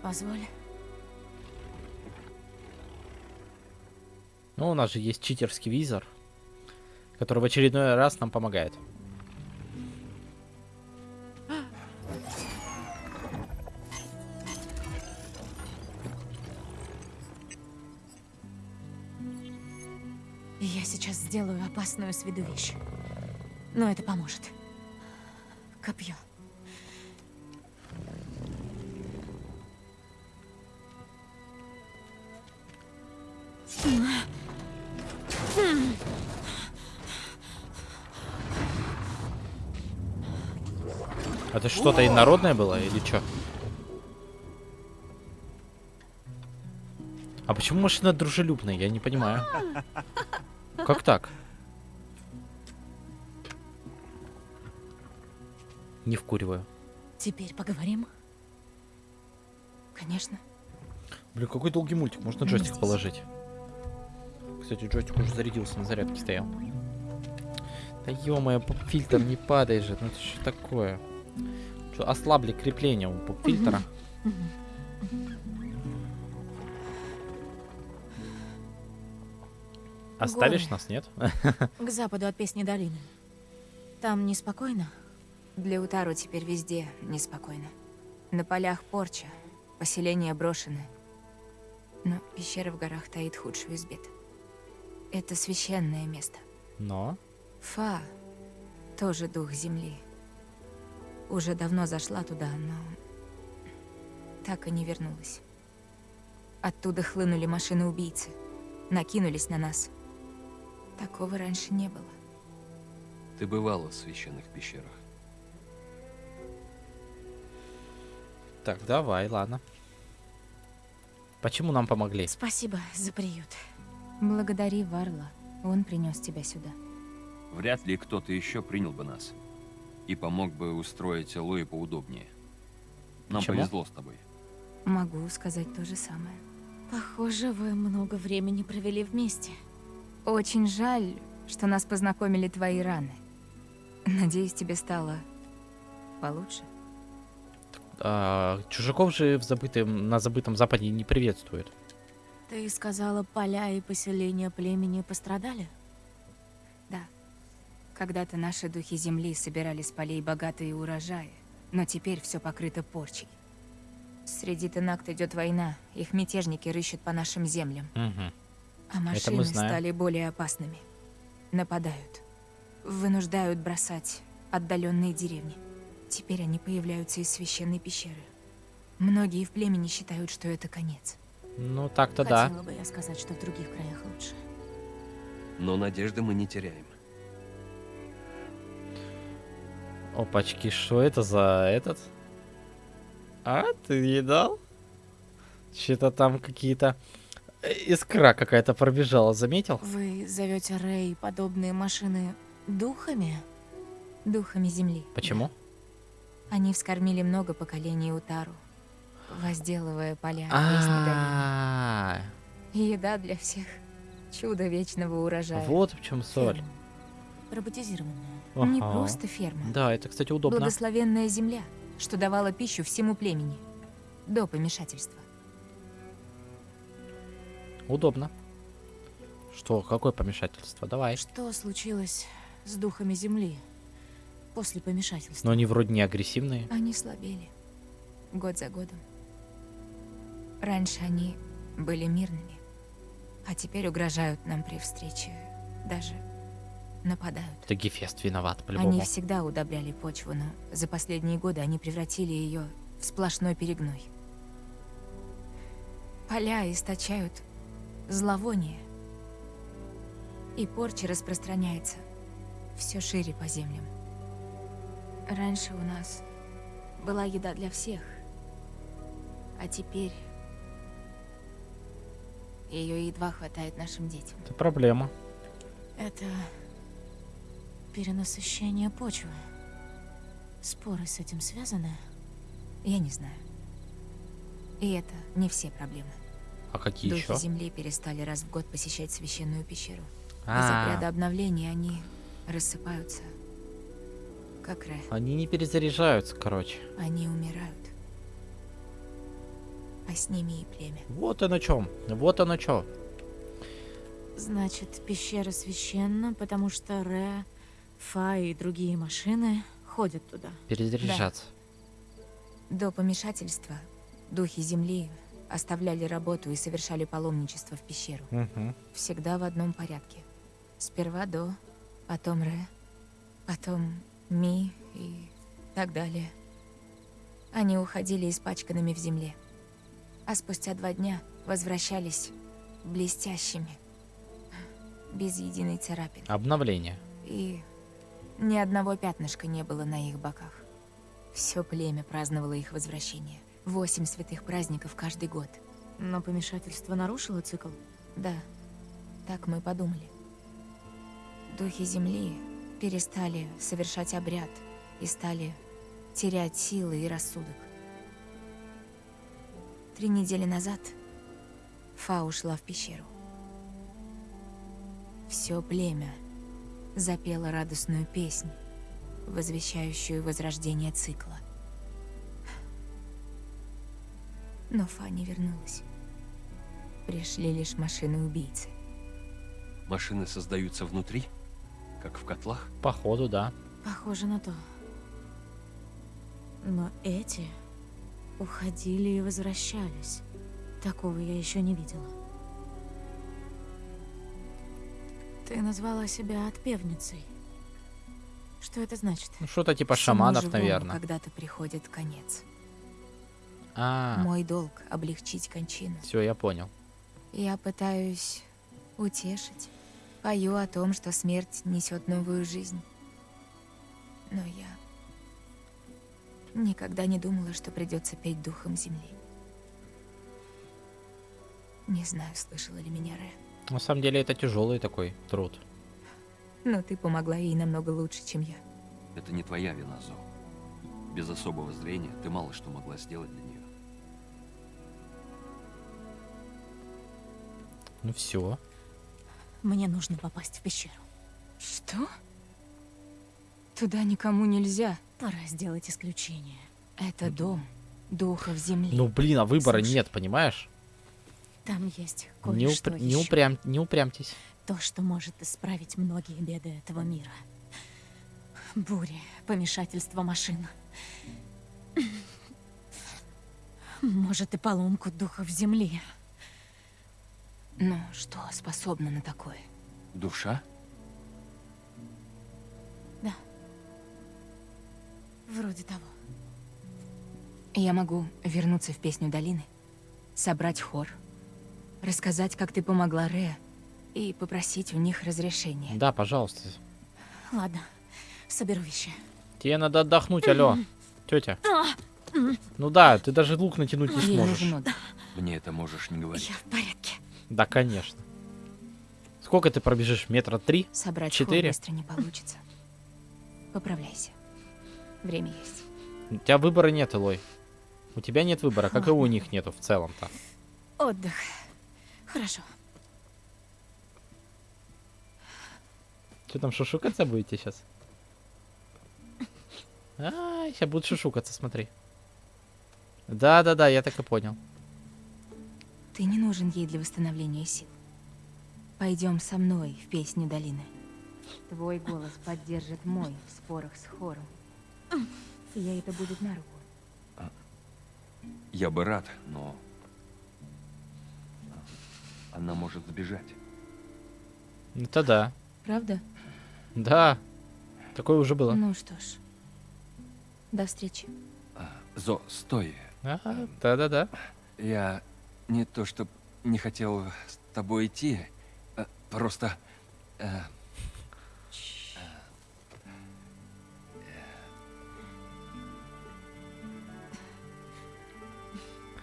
Позволь. Ну, у нас же есть читерский визор, который в очередной раз нам помогает. Сейчас сделаю опасную с виду вещь. Но это поможет. Копье. Это что-то инородное было или что? А почему машина дружелюбная? Я не понимаю. Как так? Не вкуриваю. Теперь поговорим. Конечно. Блин, какой долгий мультик. Можно джойстик положить. Кстати, джойстик уже зарядился, на зарядке стоял. Да ё-моё, поп-фильтр не падай же. Ну это что такое? Что, ослабли крепление у поп-фильтра? Оставишь Горы. нас, нет? К западу от Песни долины. Там неспокойно? Для Утару теперь везде неспокойно. На полях порча, поселения брошены. Но пещера в горах таит худшую из бед. Это священное место. Но? Фа, тоже дух земли. Уже давно зашла туда, но так и не вернулась. Оттуда хлынули машины-убийцы. Накинулись на нас. Такого раньше не было. Ты бывала в священных пещерах. Так, давай, ладно. Почему нам помогли? Спасибо за приют. Благодари Варла. Он принес тебя сюда. Вряд ли кто-то еще принял бы нас. И помог бы устроить Луи поудобнее. Нам Почему? повезло с тобой. Могу сказать то же самое. Похоже, вы много времени провели вместе. Очень жаль, что нас познакомили твои раны. Надеюсь, тебе стало получше. А, чужаков же в забытом, на забытом западе не приветствуют. Ты сказала, поля и поселения племени пострадали? Да. Когда-то наши духи земли собирали с полей богатые урожаи, но теперь все покрыто порчей. Среди Тенакт идет война, их мятежники рыщут по нашим землям. Мгм. А машины знаем. стали более опасными. Нападают. Вынуждают бросать отдаленные деревни. Теперь они появляются из священной пещеры. Многие в племени считают, что это конец. Ну, так-то да. Хотела бы я сказать, что в других краях лучше. Но надежды мы не теряем. Опачки, что это за этот? А, ты видал? Что-то там какие-то... Искра какая-то пробежала, заметил? Вы зовете Рэй подобные машины духами? Духами земли. Почему? Они вскормили много поколений Утару, возделывая поля А, долины. И еда для всех. Чудо вечного урожая. вот в чем соль. Ферма. Роботизированная. Не Ага. просто ферма. Да, это, кстати, удобно. Благословенная земля, что давала пищу всему племени. До помешательства. Удобно. Что, какое помешательство? Давай. Что случилось с духами земли после помешательства? Но они вроде не агрессивные. Они слабели. Год за годом. Раньше они были мирными. А теперь угрожают нам при встрече. Даже нападают. Это Гефест виноват, Они по-любому. всегда удобряли почву, но за последние годы они превратили ее в сплошной перегной. Поля источают зловоние. И порча распространяется все шире по землям. Раньше у нас была еда для всех, а теперь ее едва хватает нашим детям. Это проблема. Это Перенасыщение почвы. Споры с этим связаны? Я не знаю. И это не все проблемы. А какие Духи еще? Земли перестали раз в год посещать священную пещеру. Из-за А. ряда обновлений они рассыпаются, как Ре. Они не перезаряжаются, короче. Они умирают. А с ними и племя. Вот оно чем. Вот оно чё. Значит, пещера священна, потому что Ре, Фа и другие машины ходят туда. Перезаряжаться. До помешательства духи Земли оставляли работу и совершали паломничество в пещеру. Мгм. Всегда в одном порядке. Сперва До, потом Ре, потом Ми и так далее. Они уходили испачканными в земле. А спустя два дня возвращались блестящими, без единой царапины. Обновление. И ни одного пятнышка не было на их боках. Все племя праздновало их возвращение. Восемь святых праздников каждый год. Но помешательство нарушило цикл? Да, так мы подумали. Духи Земли перестали совершать обряд и стали терять силы и рассудок. Три недели назад Фа ушла в пещеру. Все племя запело радостную песнь, возвещающую возрождение цикла. Но Фа не вернулась. Пришли лишь машины-убийцы. Машины создаются внутри? Как в котлах? Походу, да. Похоже на то. Но эти уходили и возвращались. Такого я еще не видела. Ты назвала себя отпевницей. Что это значит? Ну, что-то типа Всему шаманов, живому наверное. когда-то приходит конец. А, Мой долг — облегчить кончину. все, я понял. Я пытаюсь утешить. Пою о том, что смерть несет новую жизнь. Но я никогда не думала, что придется петь духом земли. Не знаю, слышала ли меня Ре. На самом деле это тяжелый такой труд. Но ты помогла ей намного лучше, чем я. Это не твоя вина, Зо. Без особого зрения ты мало что могла сделать для Ну все. Мне нужно попасть в пещеру. Что? Туда никому нельзя. Пора сделать исключение. Это дом духов земли. Ну блин, а выбора Слушай, нет, понимаешь? Там есть Не, кое-что упр- не, упрям... не упрямьтесь. То, что может исправить многие беды этого мира. Бури, помешательство машин. Может, и поломку духов земли. Ну, что способно на такое? Душа? Да. Вроде того. Я могу вернуться в песню долины, собрать хор, рассказать, как ты помогла Ре, и попросить у них разрешения. Да, пожалуйста. Ладно, соберу вещи. Тебе надо отдохнуть, алло. Тетя. А, Ну да, ты даже лук натянуть не сможешь. Мне это можешь не говорить. Я в порядке. Да, конечно. Сколько ты пробежишь? Метра три? Собрать Четыре? быстро не получится. Поправляйся. Время есть. У тебя выбора нет, Элой. У тебя нет выбора, как и у Ладно. них нету в целом-то. Отдых. Хорошо. Что там, шушукаться будете сейчас? А, сейчас будут шушукаться, смотри. Да-да-да, я так и понял. Ты не нужен ей для восстановления сил. Пойдем со мной в песню долины. Твой голос поддержит мой в спорах с хором. И ей это будет на руку. Я бы рад, но... Она может сбежать. Это да. Правда? Да. Такое уже было. Ну что ж. До встречи. Зо, стой. Ага, да-да-да. Я не то, что не хотел с тобой идти, а просто... э,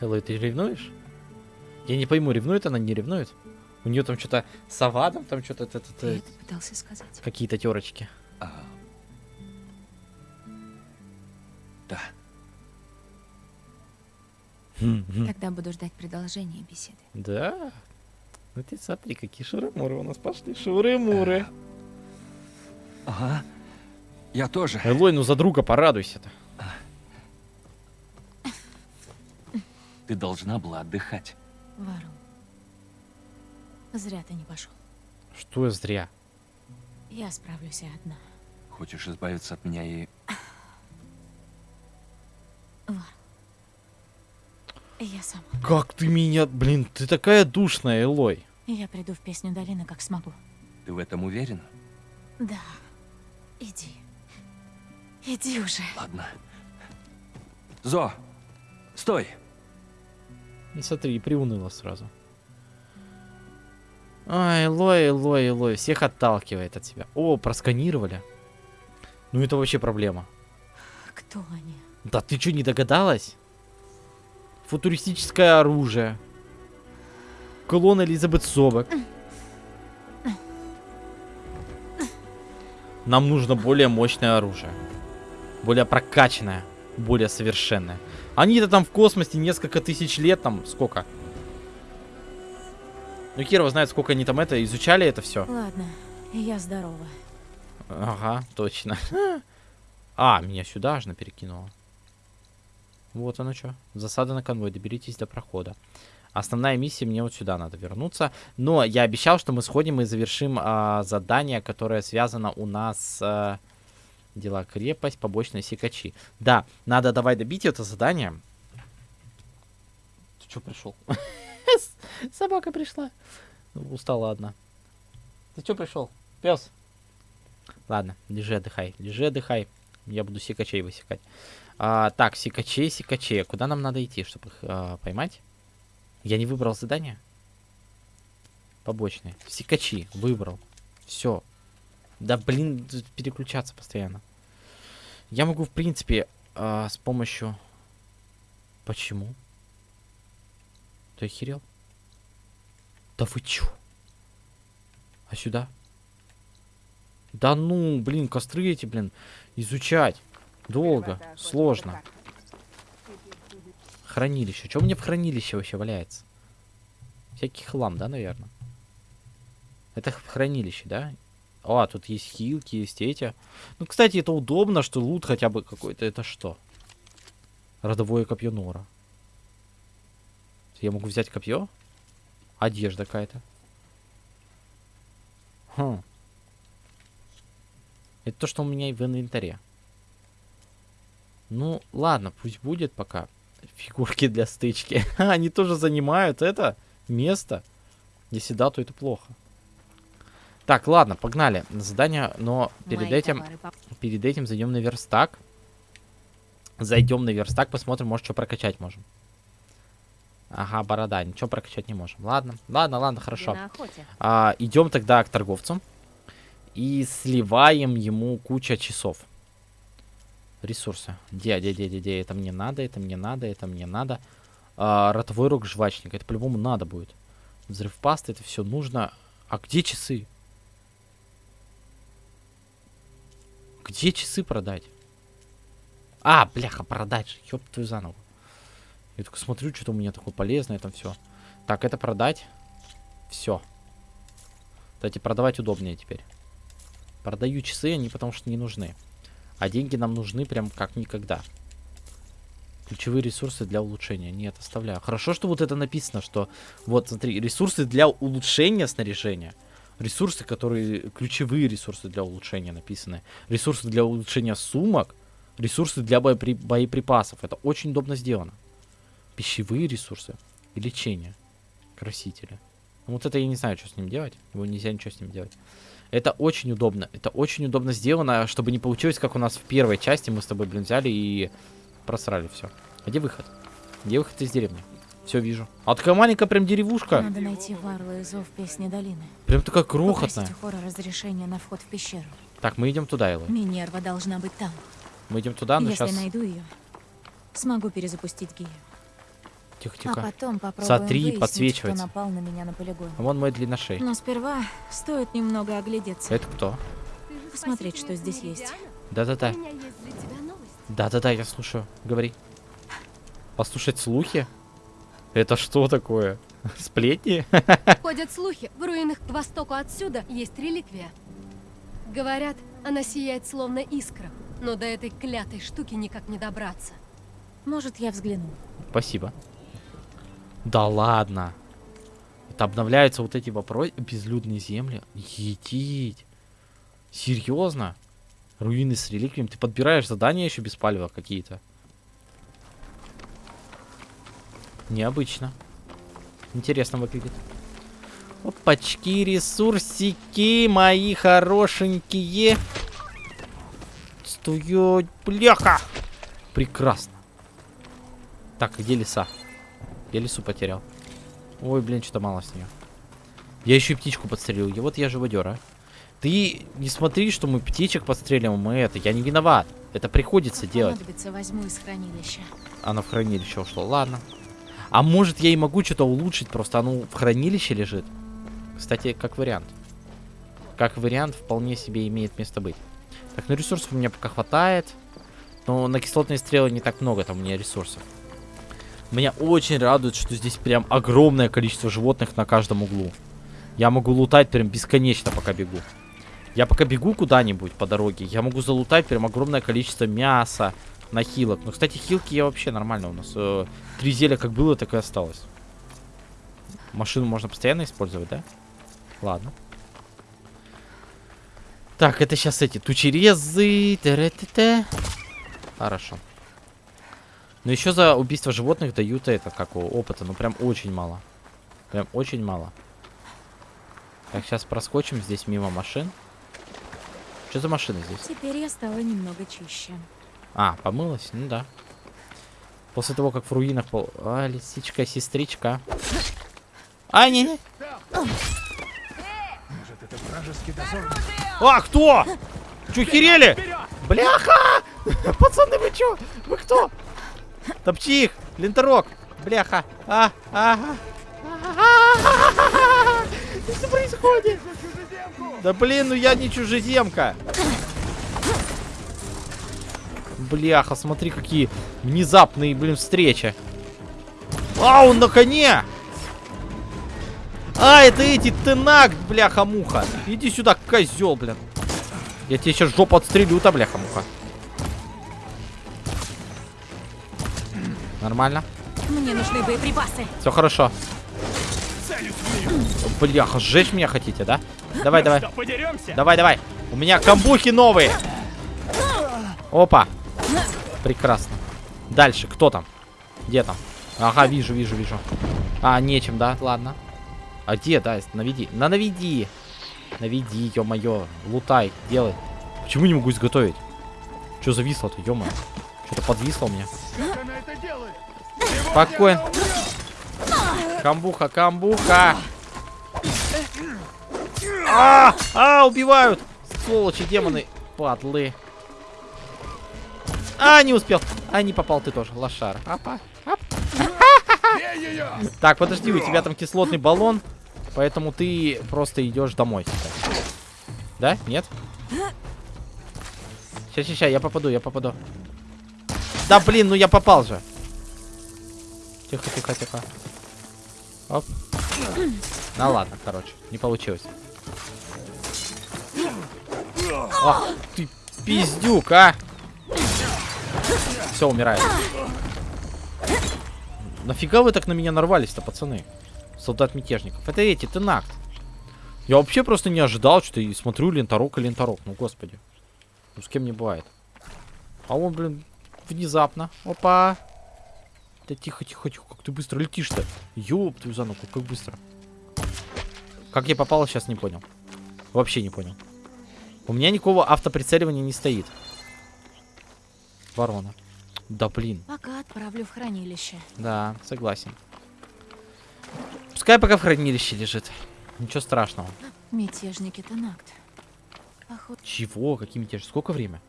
Элой, ты ревнуешь? Я не пойму, ревнует она, не ревнует? У нее там что-то с Авадом, там что-то Ты это пытался сказать? какие-то терочки. Да. Тогда буду ждать продолжения беседы. Да? Ну ты смотри, какие шуры-муры у нас пошли. Шуры-муры. Ага. Я тоже. Элой, ну за друга порадуйся-то. Ты должна была отдыхать. Вару. Зря ты не пошел. Что зря? Я справлюсь и одна. Хочешь избавиться от меня и... Вару. Я сама. Как ты меня... Блин, ты такая душная, Элой. Я приду в песню долины, как смогу. Ты в этом уверена? Да. Иди. Иди уже. Ладно. Зо, стой! Ну смотри, и приуныла сразу. Ай, Элой, Элой, Элой, всех отталкивает от себя. О, просканировали. Ну это вообще проблема. Кто они? Да ты что, не догадалась? Футуристическое оружие. Клон Элизабет Собак. Нам нужно более мощное оружие. Более прокачанное. Более совершенное. Они-то там в космосе несколько тысяч лет, там сколько? Ну, Кирова знает, сколько они там это изучали это все. Ладно, я здорова. Ага, точно. А, меня сюда аж перекинуло. Вот оно что. Засада на конвой. Доберитесь до прохода. Основная миссия, мне вот сюда надо вернуться. Но я обещал, что мы сходим и завершим а, задание, которое связано у нас... А, дела крепость, побочные секачи. Да, надо давай добить это задание. Ты что пришел? Собака пришла. Устала одна. Ты что пришел? Пес. Ладно, лежи, отдыхай. Лежи, отдыхай. Я буду секачей высекать. А, так, секачей, секачей. Куда нам надо идти, чтобы их а, поймать? Я не выбрал задание. Побочные. Секачи. Выбрал. Все. Да, блин, переключаться постоянно. Я могу, в принципе, а, с помощью... Почему? Ты охерел? Да вы чё? А сюда? Да ну, блин, костры эти, блин, изучать. Долго, сложно. Хранилище. Что мне в хранилище вообще валяется? Всякий хлам, да, наверное? Это хранилище, да? А, тут есть хилки, есть эти. Ну, кстати, это удобно, что лут хотя бы какой-то. Это что? Родовое копье Нора. Я могу взять копье? Одежда какая-то. Хм. Это то, что у меня в инвентаре. Ну, ладно, пусть будет пока. Фигурки для стычки. Они тоже занимают это место. Если да, то это плохо. Так, ладно, погнали на задание, но перед Мои этим, товары перед этим зайдем на верстак. Зайдем на верстак, посмотрим, может, что прокачать можем. Ага, борода, ничего прокачать не можем. Ладно, ладно, ладно, хорошо. А, идем тогда к торговцу. И сливаем ему куча часов. Ресурсы. Где, где, где, где, где? Это мне надо, это мне надо, это мне надо. А, ротовой рог жвачника. Это по-любому надо будет. Взрыв пасты, это все нужно. А где часы? Где часы продать? А, бляха, продать же. Ёб твою заново. Я только смотрю, что-то у меня такое полезное там все. Так, это продать. Все. Кстати, продавать удобнее теперь. Продаю часы, они потому что не нужны. А деньги нам нужны прям как никогда. Ключевые ресурсы для улучшения. Нет, оставляю. Хорошо, что вот это написано, что... Вот, смотри, ресурсы для улучшения снаряжения. Ресурсы, которые... Ключевые ресурсы для улучшения написаны. Ресурсы для улучшения сумок. Ресурсы для боепри- боеприпасов. Это очень удобно сделано. Пищевые ресурсы и лечение. Красители. Ну, вот это я не знаю, что с ним делать. Его нельзя ничего с ним делать. Это очень удобно. Это очень удобно сделано, чтобы не получилось, как у нас в первой части. Мы с тобой, блин, взяли и просрали все. Где выход? Где выход из деревни? Все вижу. А такая маленькая прям деревушка. Надо найти Варлу и Зов Песни Долины. Прям такая крохотная. Хора разрешения на вход в пещеру. Так, мы идем туда, Элла. Минерва должна быть там. Мы идем туда, но Если сейчас... найду ее, смогу перезапустить Гею. Тихо, А тихо. потом попробуем Смотри, выяснить, подсвечивается. кто напал на меня на полигоне. Вон мой длинношей. Но сперва стоит немного оглядеться. Это кто? посмотреть, что здесь есть. Да-да-да. Да-да-да, я слушаю. Говори. Послушать слухи? Это что такое? Сплетни? Ходят слухи, в руинах к востоку отсюда есть реликвия. Говорят, она сияет словно искра, но до этой клятой штуки никак не добраться. Может, я взгляну. Спасибо. Да ладно. Это обновляются вот эти вопросы. Безлюдные земли. Етить. Серьезно? Руины с реликвиями. Ты подбираешь задания еще без палева какие-то. Необычно. Интересно выглядит. Опачки, ресурсики мои хорошенькие. Стоять, бляха. Прекрасно. Так, где леса? Я лесу потерял. Ой, блин, что-то мало с нее. Я еще и птичку подстрелил. И вот я живодер, а. Ты не смотри, что мы птичек подстреливаем, мы это. Я не виноват. Это приходится делать. Понадобится, возьму из хранилища. Оно в хранилище ушло. Ладно. А может я и могу что-то улучшить, просто оно в хранилище лежит. Кстати, как вариант. Как вариант вполне себе имеет место быть. Так, ну ресурсов у меня пока хватает. Но на кислотные стрелы не так много там у меня ресурсов. Меня очень радует, что здесь прям огромное количество животных на каждом углу. Я могу лутать прям бесконечно, пока бегу. Я пока бегу куда-нибудь по дороге, я могу залутать прям огромное количество мяса на хилок. Ну, кстати, хилки я вообще нормально у нас. Э, три зелья как было, так и осталось. Машину можно постоянно использовать, да? Ладно. Так, это сейчас эти тучерезы. Хорошо. Но еще за убийство животных дают это, как у опыта. Ну, прям очень мало. Прям очень мало. Так, сейчас проскочим здесь мимо машин. Что за машина здесь? Теперь я стала немного чище. А, помылась? Ну да. После того, как в руинах пол... А, лисичка, сестричка. А, не, не. Может, это вражеский дозор? А, кто? Чё, херели? Бляха! Пацаны, вы чё? Вы кто? Топчи их! Ленторок! Бляха! А, ага! Что происходит? Да блин, ну я не чужеземка! Бляха, смотри, какие внезапные, блин, встречи. А, он на коне! А, это эти тенак, бляха-муха. Иди сюда, козел, блин. Я тебе сейчас жопу отстрелю-то, бляха-муха. Нормально? Мне нужны боеприпасы. Все хорошо. Бляха, сжечь меня хотите, да? Давай, давай. Давай, давай. У меня камбухи новые. Опа. Прекрасно. Дальше, кто там? Где там? Ага, вижу, вижу, вижу. А, нечем, да? Ладно. А где, да? Наведи. На наведи. Наведи, ё-моё. Лутай, делай. Почему не могу изготовить? Что зависло-то, ё-моё? Что-то подвисло у меня. Спокойно. Камбуха, камбуха. А, а, убивают. Сволочи, демоны. Падлы. А, не успел. А, не попал ты тоже, лошара. Апа. Ап. Так, подожди, у тебя там кислотный баллон. Поэтому ты просто идешь домой. Да? Нет? Сейчас, сейчас, я попаду, я попаду. Да блин, ну я попал же. Тихо, тихо, тихо. Оп. Ну ладно, короче, не получилось. Ах ты пиздюк, а! Все, умирает. Нафига вы так на меня нарвались-то, пацаны? Солдат мятежников. Это эти, Тенакт. Я вообще просто не ожидал, что и смотрю ленторок и ленторок. Ну, господи. Ну, с кем не бывает. А он, блин, внезапно. Опа. Да тихо, тихо, тихо. Как ты быстро летишь-то? Ёб твою за ногу, как быстро. Как я попал, сейчас не понял. Вообще не понял. У меня никакого автоприцеливания не стоит. Ворона. Да блин. Пока отправлю в хранилище. Да, согласен. Пускай пока в хранилище лежит. Ничего страшного. Мятежники Тенакт. Поход... Чего? Какие мятежи? Сколько время?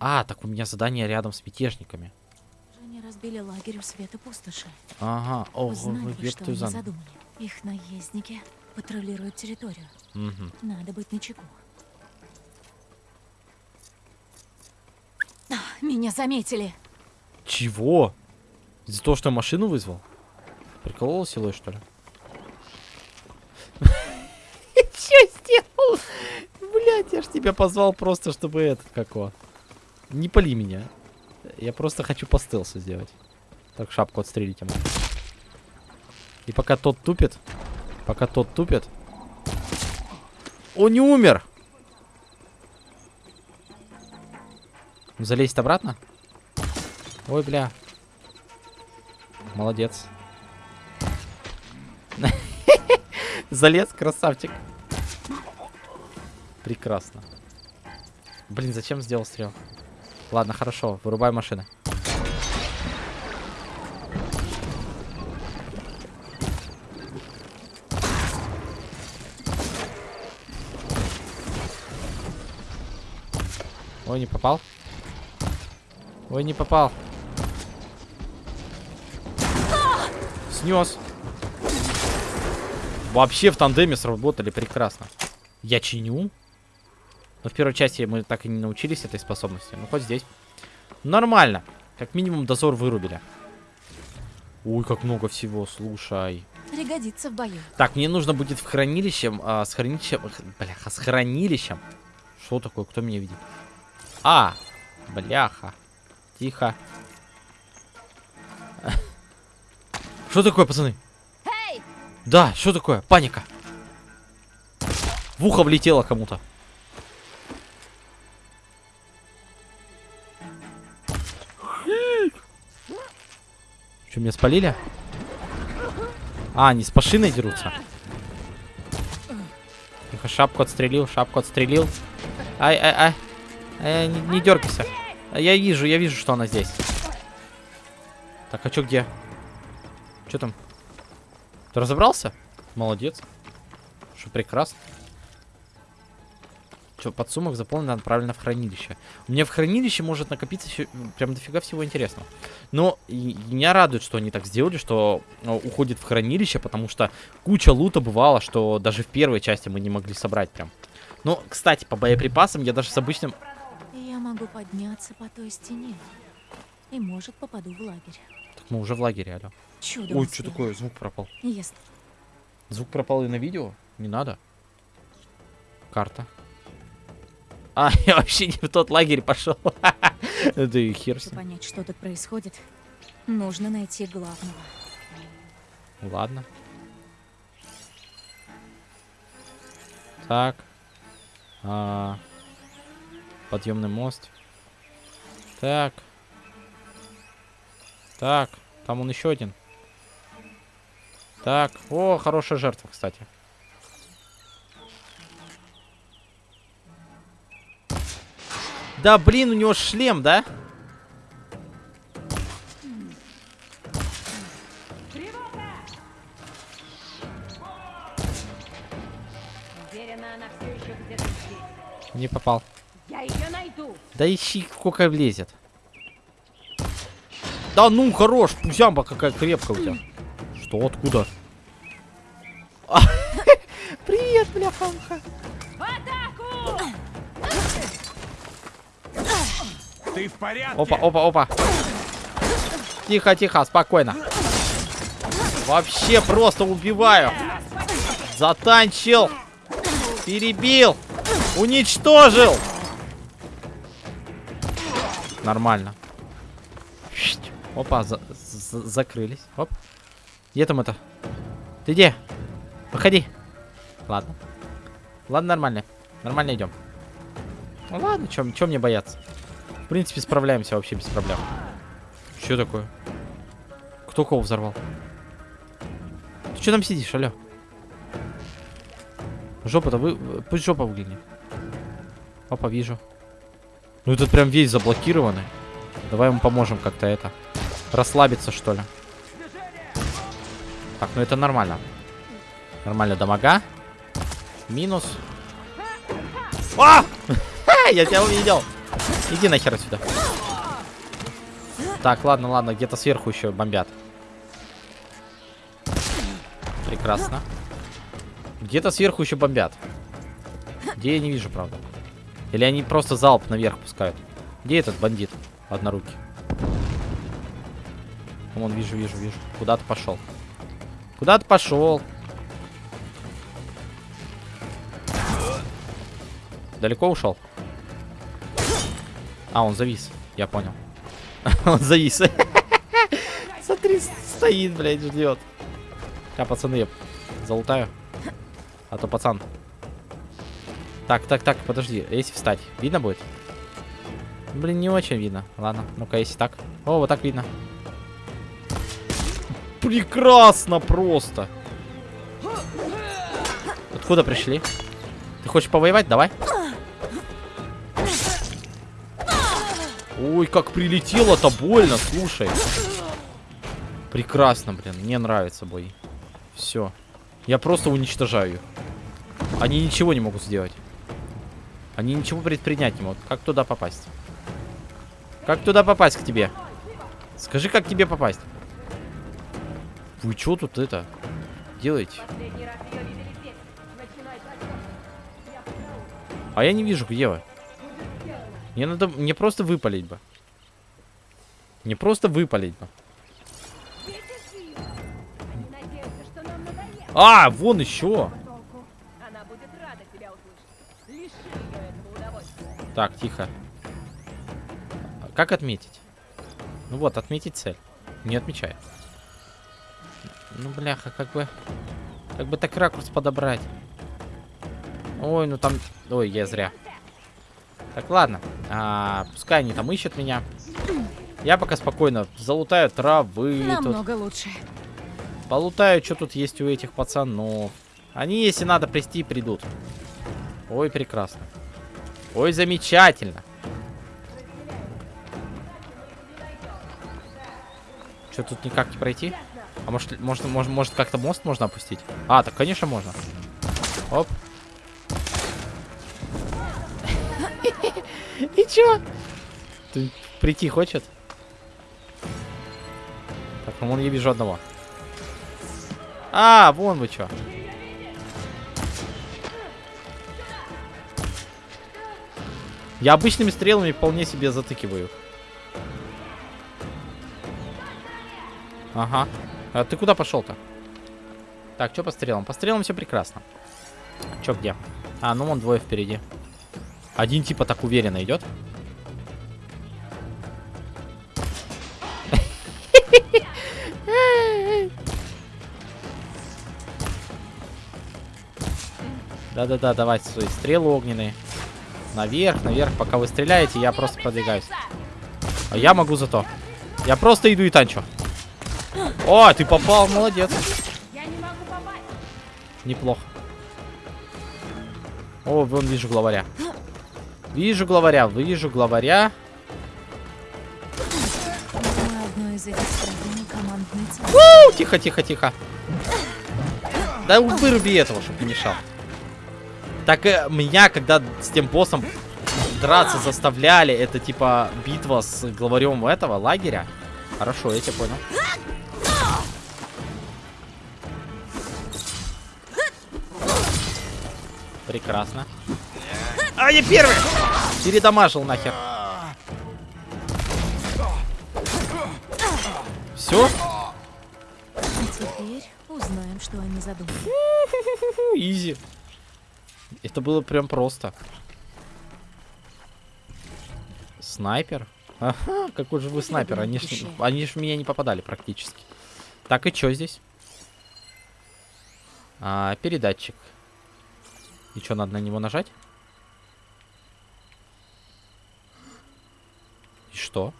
А, так у меня задание рядом с мятежниками. Они разбили лагерь у света пустоши. Ага, ого, Узнали ёб что они за задумали. Их наездники патрулируют территорию. Мгм. Надо быть начеку. А, Меня заметили. Чего? Из-за того, что я машину вызвал? Приколол силой, что ли? Че сделал? Блять, я ж тебя позвал просто, чтобы этот, какого. Не пали меня. Я просто хочу по стелсу сделать. Так, шапку отстрелить ему. И пока тот тупит, пока тот тупит... Он не умер! Залезть обратно? Ой, бля. Молодец. Залез, красавчик. Прекрасно. Блин, зачем сделал стрел? Ладно, хорошо, вырубай машины. Ой, не попал. Ой, не попал. Снес. Вообще в тандеме сработали прекрасно. Я чиню. Но в первой части мы так и не научились этой способности. Ну, хоть здесь. Нормально. Как минимум дозор вырубили. Ой, как много всего, слушай. Пригодится в бою. Так, мне нужно будет в хранилищем, а, с хранилищем, бляха, с хранилищем. Что такое, кто меня видит? А, бляха. Тихо. Что такое, пацаны? Да, что такое? Паника. В ухо влетело кому-то. Что, меня спалили? А, они с машиной дерутся. Тихо, шапку отстрелил, шапку отстрелил. Ай, ай, ай. Ай, не, не дергайся. Я вижу, я вижу, что она здесь. Так, а что где? Что там? Ты разобрался? Молодец. Что прекрасно. Что, подсумок заполнен, отправлено в хранилище. У меня в хранилище может накопиться еще прям дофига всего интересного. Но и- и меня радует, что они так сделали, что э, уходит в хранилище, потому что куча лута бывало, что даже в первой части мы не могли собрать прям. Ну, кстати, по боеприпасам я даже с обычным... Я могу подняться по той стене. И, может, попаду в лагерь. Так мы уже в лагере, алло. Чудом Ой, что такое? Звук пропал. Если Звук пропал и на видео? Не надо. Карта. А, я вообще не в тот лагерь пошел. Да и хер чтобы понять, что тут происходит, нужно найти главного. Ладно. Так. А, подъемный мост. Так. Так. Там он еще один. Так. О, хорошая жертва, кстати. Да, блин, у него шлем, да? Уверена, она все еще где-то здесь. Не попал. Я ее найду. Да ищи, сколько влезет. Да ну, хорош, пузямба какая крепкая у тебя. Что, откуда? Ты в порядке? Опа, опа, опа. Тихо, тихо, спокойно. Вообще просто убиваю. Затанчил. Перебил. Уничтожил. Нормально. Опа, за- за- закрылись. Оп. Где там это? Ты где? Выходи. Ладно. Ладно, нормально. Нормально идем. Ну ладно, чем мне бояться? В принципе, справляемся вообще без проблем. Что такое? Кто кого взорвал? Ты что там сидишь, алло? Жопа-то вы... Пусть жопа выглянет. Опа, вижу. Ну этот прям весь заблокированный. Давай ему поможем как-то это. Расслабиться, что ли. Так, ну это нормально. Нормально дамага. Минус. А! Я тебя увидел. Иди нахер отсюда. Так, ладно, ладно, где-то сверху еще бомбят. Прекрасно. Где-то сверху еще бомбят. Где я не вижу, правда. Или они просто залп наверх пускают. Где этот бандит? Однорукий. Вон, вижу, вижу, вижу. Куда ты пошел? Куда ты пошел? Далеко ушел? А, он завис. Я понял. он завис. Смотри, стоит, блядь, ждет. Я, пацаны, я залутаю. А то пацан. Так, так, так, подожди. Если встать, видно будет? Блин, не очень видно. Ладно, ну-ка, если так. О, вот так видно. Прекрасно просто. Откуда пришли? Ты хочешь повоевать? Давай. Ой, как прилетело-то больно, слушай. Прекрасно, блин. Мне нравится бой. Все. Я просто уничтожаю их. Они ничего не могут сделать. Они ничего предпринять не могут. Как туда попасть? Как туда попасть к тебе? Скажи, как тебе попасть? Вы что тут это делаете? А я не вижу, где вы. Мне надо... Мне просто выпалить бы. Не просто выпалить бы. А, вон еще. Так, тихо. Как отметить? Ну вот, отметить цель. Не отмечает. Ну, бляха, как бы... Как бы так ракурс подобрать. Ой, ну там... Ой, я зря. Так, ладно. А, пускай они там ищут меня. Я пока спокойно залутаю травы. Намного тут. лучше. Полутаю, что тут есть у этих пацанов. Они, если надо прийти, придут. Ой, прекрасно. Ой, замечательно. Что, тут никак не пройти? А может, может, может, может как-то мост можно опустить? А, так, конечно, можно. Оп. И чё? Ты прийти хочет? Так, ну вон я вижу одного. А, вон вы чё. Я обычными стрелами вполне себе затыкиваю. Ага. А ты куда пошел-то? Так, что по стрелам? По стрелам все прекрасно. Че где? А, ну вон двое впереди. Один типа так уверенно идет. Да-да-да, давайте свои стрелы огненные. Наверх, наверх. Пока вы стреляете, я просто продвигаюсь. А я могу зато. Я просто иду и танчу. О, ты попал, молодец. Неплохо. О, вон вижу главаря. Вижу главаря, вижу главаря. У, тихо, тихо, тихо. Да выруби этого, чтобы не мешал. Так э, меня, когда с тем боссом драться заставляли, это типа битва с главарем этого лагеря. Хорошо, я тебя понял. Прекрасно. А, я первый! Передамажил нахер. Все? Теперь узнаем, что они задумали. Изи. Это было прям просто. Снайпер? Ага, какой же вы снайпер. Они ж, они ж в меня не попадали практически. Так, и что здесь? А, передатчик. И что, надо на него нажать? И что?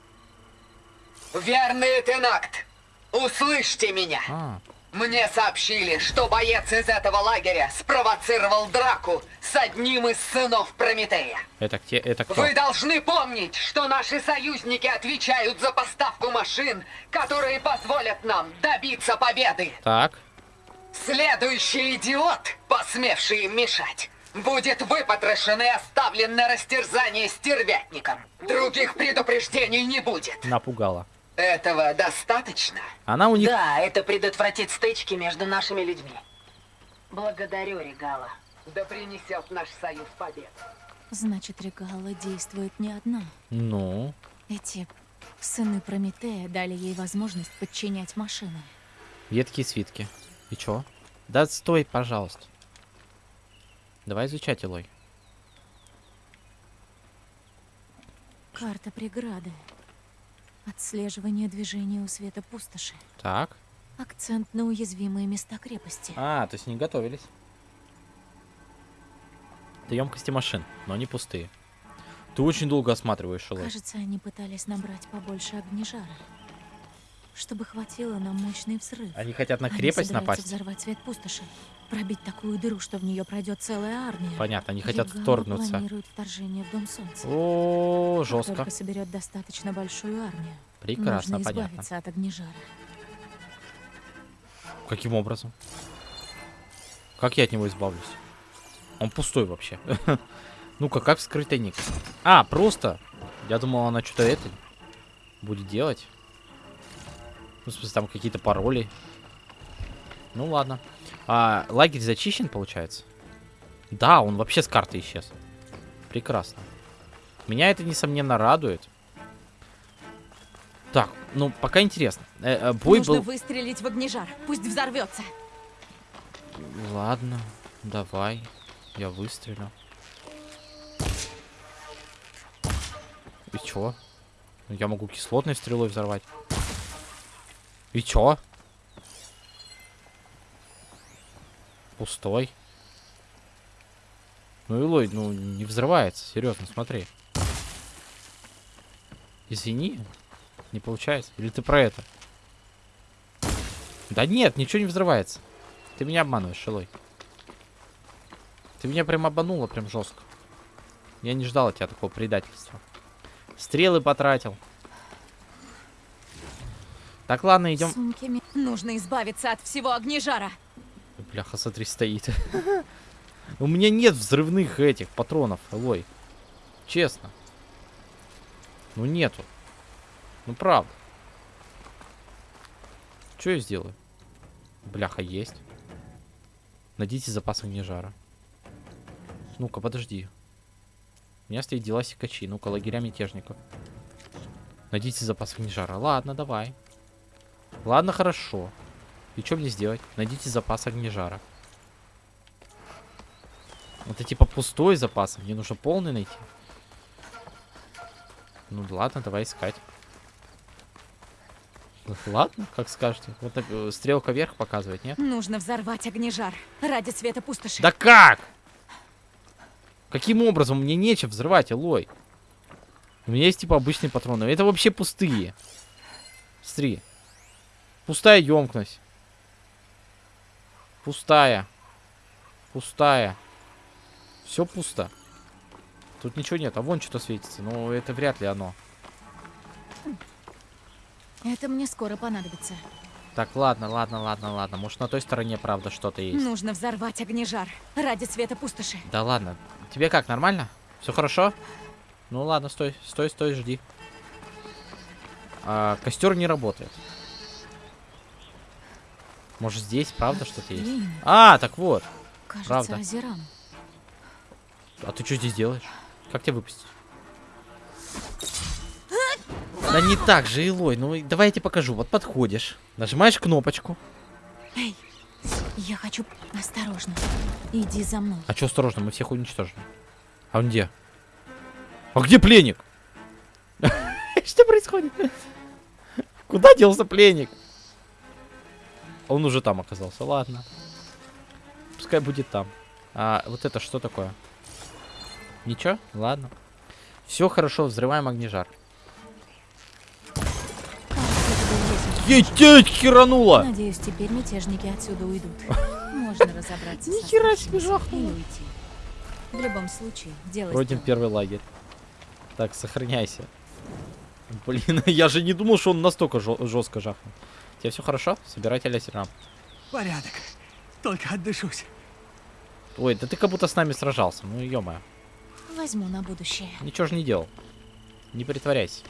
Верный Тенакт, услышьте меня. А. Мне сообщили, что боец из этого лагеря спровоцировал драку с одним из сынов Прометея. Это, где, это кто? Вы должны помнить, что наши союзники отвечают за поставку машин, которые позволят нам добиться победы. Так. Следующий идиот, посмевший им мешать, будет выпотрошен и оставлен на растерзание стервятником. Других предупреждений не будет. Напугала. Этого достаточно? Она у них... Да, это предотвратит стычки между нашими людьми. Благодарю, Регала. Да принесет наш союз победу. Значит, Регала действует не одна. Ну, Эти сыны Прометея дали ей возможность подчинять машины. ветки и свитки. И чё? Да стой, пожалуйста. Давай изучать, Илой. Карта преграды. Отслеживание движения у света пустоши. Так. Акцент на уязвимые места крепости. А, то есть не готовились. Это емкости машин, но они пустые. Ты очень долго осматриваешь, Илой. Кажется, они пытались набрать побольше огнежара. Чтобы хватило на мощный взрыв. Они хотят на Они крепость собираются напасть? взорвать свет пустоши. Пробить такую дыру, что в нее пройдет целая армия. Понятно, они хотят Регала вторгнуться. планирует вторжение в Дом Солнца. О, Как жестко. только соберет достаточно большую армию. Прекрасно, нужно понятно. от огнежара. Каким образом? Как я от него избавлюсь? Он пустой вообще. Ну-ка, как вскрыть тайник? А, просто. Я думал, она что-то это будет делать. Ну, в смысле, там какие-то пароли. Ну, ладно. А, лагерь зачищен, получается? Да, он вообще с карты исчез. Прекрасно. Меня это, несомненно, радует. Так, ну, пока интересно. Э, э, бой Нужно был... выстрелить в огнежар. Пусть взорвется. Ладно, давай. Я выстрелю. И чё? Я могу кислотной стрелой взорвать. И чё? Пустой. Ну, Илой, ну, не взрывается. Серьезно, смотри. Извини. Не получается. Или ты про это? Да нет, ничего не взрывается. Ты меня обманываешь, Илой. Ты меня прям обманула, прям жестко. Я не ждал от тебя такого предательства. Стрелы потратил. Так, ладно, идем. Нужно избавиться от всего огнежара. Бляха, смотри, стоит. У меня нет взрывных этих патронов, Элой. Честно. Ну нету. Ну правда. Что я сделаю? Бляха, есть. Найдите запас огнежара. Ну-ка, подожди. У меня стоит дела секачи. Ну-ка, лагеря мятежников. Найдите запас огнежара. Ладно, давай. Ладно, хорошо. И что мне сделать? Найдите запас огнежара. Это типа пустой запас. Мне нужно полный найти. Ну ладно, давай искать. Ладно, как скажете. Вот так, э, стрелка вверх показывает, нет? Нужно взорвать огнежар. Ради света пустоши. Да как? Каким образом? Мне нечем взрывать, Элой. У меня есть типа обычные патроны. Это вообще пустые. Смотри. Пустая емкость. Пустая. Пустая. Все пусто. Тут ничего нет. А вон что-то светится. Но это вряд ли оно. Это мне скоро понадобится. Так, ладно, ладно, ладно, ладно. Может, на той стороне, правда, что-то есть. Нужно взорвать огнежар. Ради света пустоши. Да ладно. Тебе как, нормально? Все хорошо? Ну ладно, стой, стой, стой, жди. А, костер не работает. Может здесь, правда, что-то есть? А, так вот. Кажется, Правда. озерам. А ты что здесь делаешь? Как тебя выпустить? Да не так же, Илой. Ну давай я тебе покажу. Вот подходишь, нажимаешь кнопочку. Эй, я хочу... Осторожно. Иди за мной. А что осторожно, мы всех уничтожим. А он где? А где пленник? Что происходит? Куда делся пленник? Он уже там оказался. Ладно. Пускай будет там. А вот это что такое? Ничего? Ладно. Все хорошо, взрываем огнежар. Ететь херанула! Надеюсь, теперь мятежники отсюда уйдут. Можно разобраться Ни хера себе уйти. В любом случае, дело Вроде первый лагерь. Так, сохраняйся. Блин, я же не думал, что он настолько жестко жахнул. Тебе все хорошо? Собирайте лясерам. Порядок. Только отдышусь. Ой, да ты как будто с нами сражался. Ну, ё Возьму на будущее. Ничего же не делал. Не притворяйся.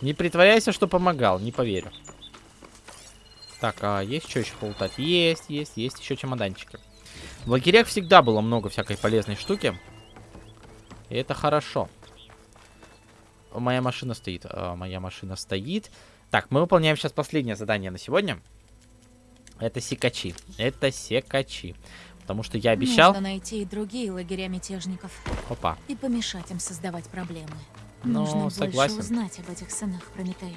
Не притворяйся, что помогал. Не поверю. Так, а есть что еще полутать? Есть, есть, есть еще чемоданчики. В лагерях всегда было много всякой полезной штуки. И это хорошо. Моя машина стоит. А, моя машина стоит. Так, мы выполняем сейчас последнее задание на сегодня. Это секачи. Это секачи. Потому что я обещал... Нужно найти и другие лагеря мятежников. Опа. И помешать им создавать проблемы. Ну, Нужно согласен. больше узнать об этих сынах Прометея.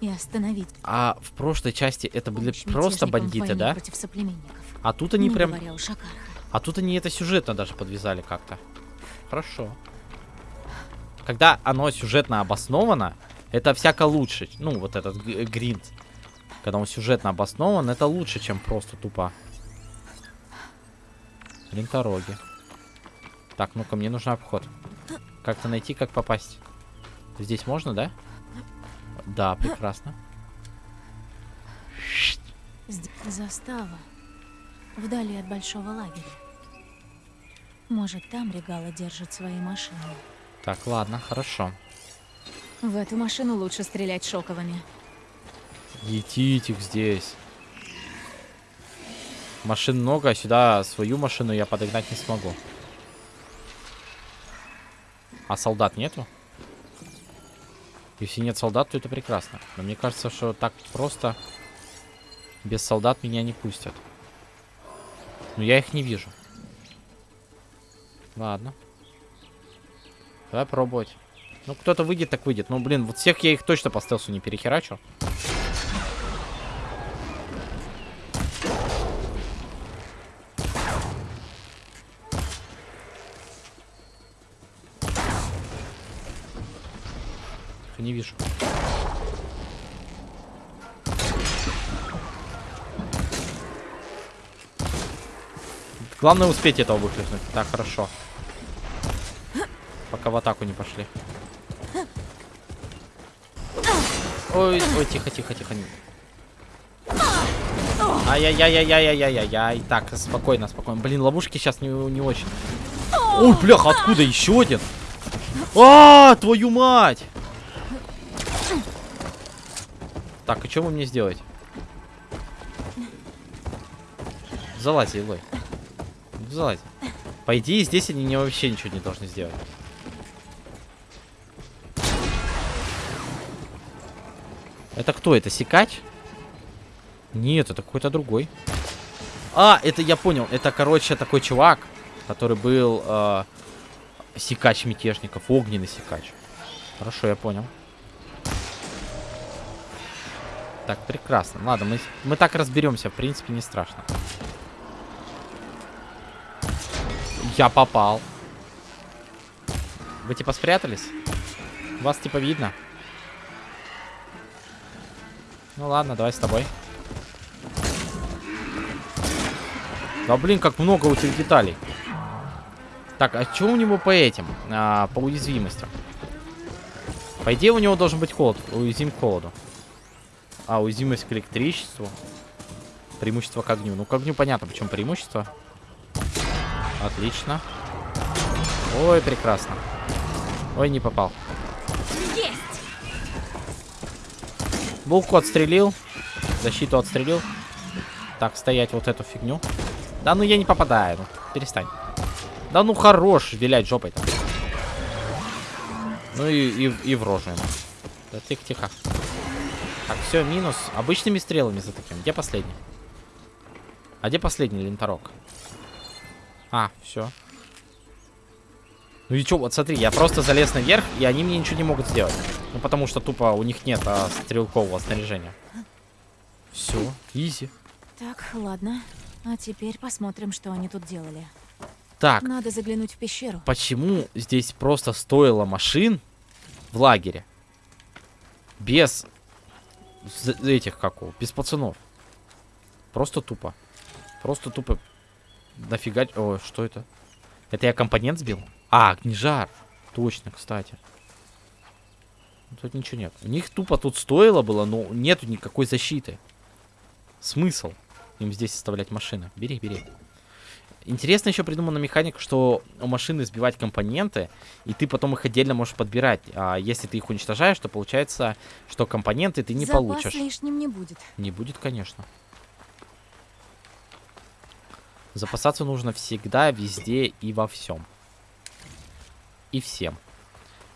И остановить А в прошлой части это были помощь просто бандиты, да? против соплеменников. А тут они Не прям... А тут они это сюжетно даже подвязали как-то. Хорошо. Когда оно сюжетно обосновано, это всяко лучше. Ну, вот этот г- гринд. Когда он сюжетно обоснован, это лучше, чем просто тупо. Лентороги. Так, ну-ка, мне нужен обход. Как-то найти, как попасть. Здесь можно, да? Да, прекрасно. Застава. Вдали от большого лагеря. Может, там Регала держит свои машины. Так, ладно, хорошо. В эту машину лучше стрелять шоковыми. Етить их здесь. Машин много, а сюда свою машину я подогнать не смогу. А солдат нету? Если нет солдат, то это прекрасно. Но мне кажется, что так просто без солдат меня не пустят. Но я их не вижу. Ладно. Давай пробовать. Ну, кто-то выйдет, так выйдет. Ну, блин, вот всех я их точно по стелсу не перехерачу. Не вижу. Главное успеть этого выкликнуть. Так, хорошо. Пока в атаку не пошли. Ой, ой, тихо, тихо, тихо. Ай-яй-яй-яй-яй-яй-яй. Так, спокойно, спокойно. Блин, ловушки сейчас не, не очень. Ой, бляха, откуда еще один? А, твою мать! Так, и что вы мне сделаете? Залазь, Илой. Залазь. По идее, здесь они мне вообще ничего не должны сделать. Это кто? Это Сикач? Нет, это какой-то другой. А, это я понял. Это, короче, такой чувак, который был э, Сикач мятежников. Огненный Сикач. Хорошо, я понял. Так, прекрасно. Ладно, мы, мы так разберемся. В принципе, не страшно. Я попал. Вы типа спрятались? Вас типа видно? Ну ладно, давай с тобой. Да блин, как много у тебя деталей. Так, а что у него по этим? А, по уязвимостям. По идее, у него должен быть холод. Уязвим к холоду. А, уязвимость к электричеству. Преимущество к огню. Ну, к огню понятно, почему преимущество. Отлично. Ой, прекрасно. Ой, не попал. Булку отстрелил. Защиту отстрелил. Так, стоять вот эту фигню. Да ну я не попадаю. Ну, перестань. Да ну хорош вилять жопой там. Ну и, и, и в рожу ему. Да тихо-тихо. Так, все, минус. Обычными стрелами за таким. Где последний? А где последний ленторок? А, все. Ну и чё, вот смотри, я просто залез наверх, и они мне ничего не могут сделать. Ну потому что тупо у них нет а, стрелкового снаряжения. Все, изи. Так, ладно. А теперь посмотрим, что они тут делали. Так. Надо заглянуть в пещеру. Почему здесь просто стоило машин в лагере? Без этих, как его, без пацанов. Просто тупо. Просто тупо. Нафига... Ой, что это? Это я компонент сбил? А, огнежар. Точно, кстати. Тут ничего нет. У них тупо тут стоило было, но нету никакой защиты. Смысл им здесь оставлять машины? Бери, бери. Интересно еще придумана механика, что у машины сбивать компоненты, и ты потом их отдельно можешь подбирать. А если ты их уничтожаешь, то получается, что компоненты ты не Запас получишь. лишним не будет. Не будет, конечно. Запасаться нужно всегда, везде и во всем. И всем.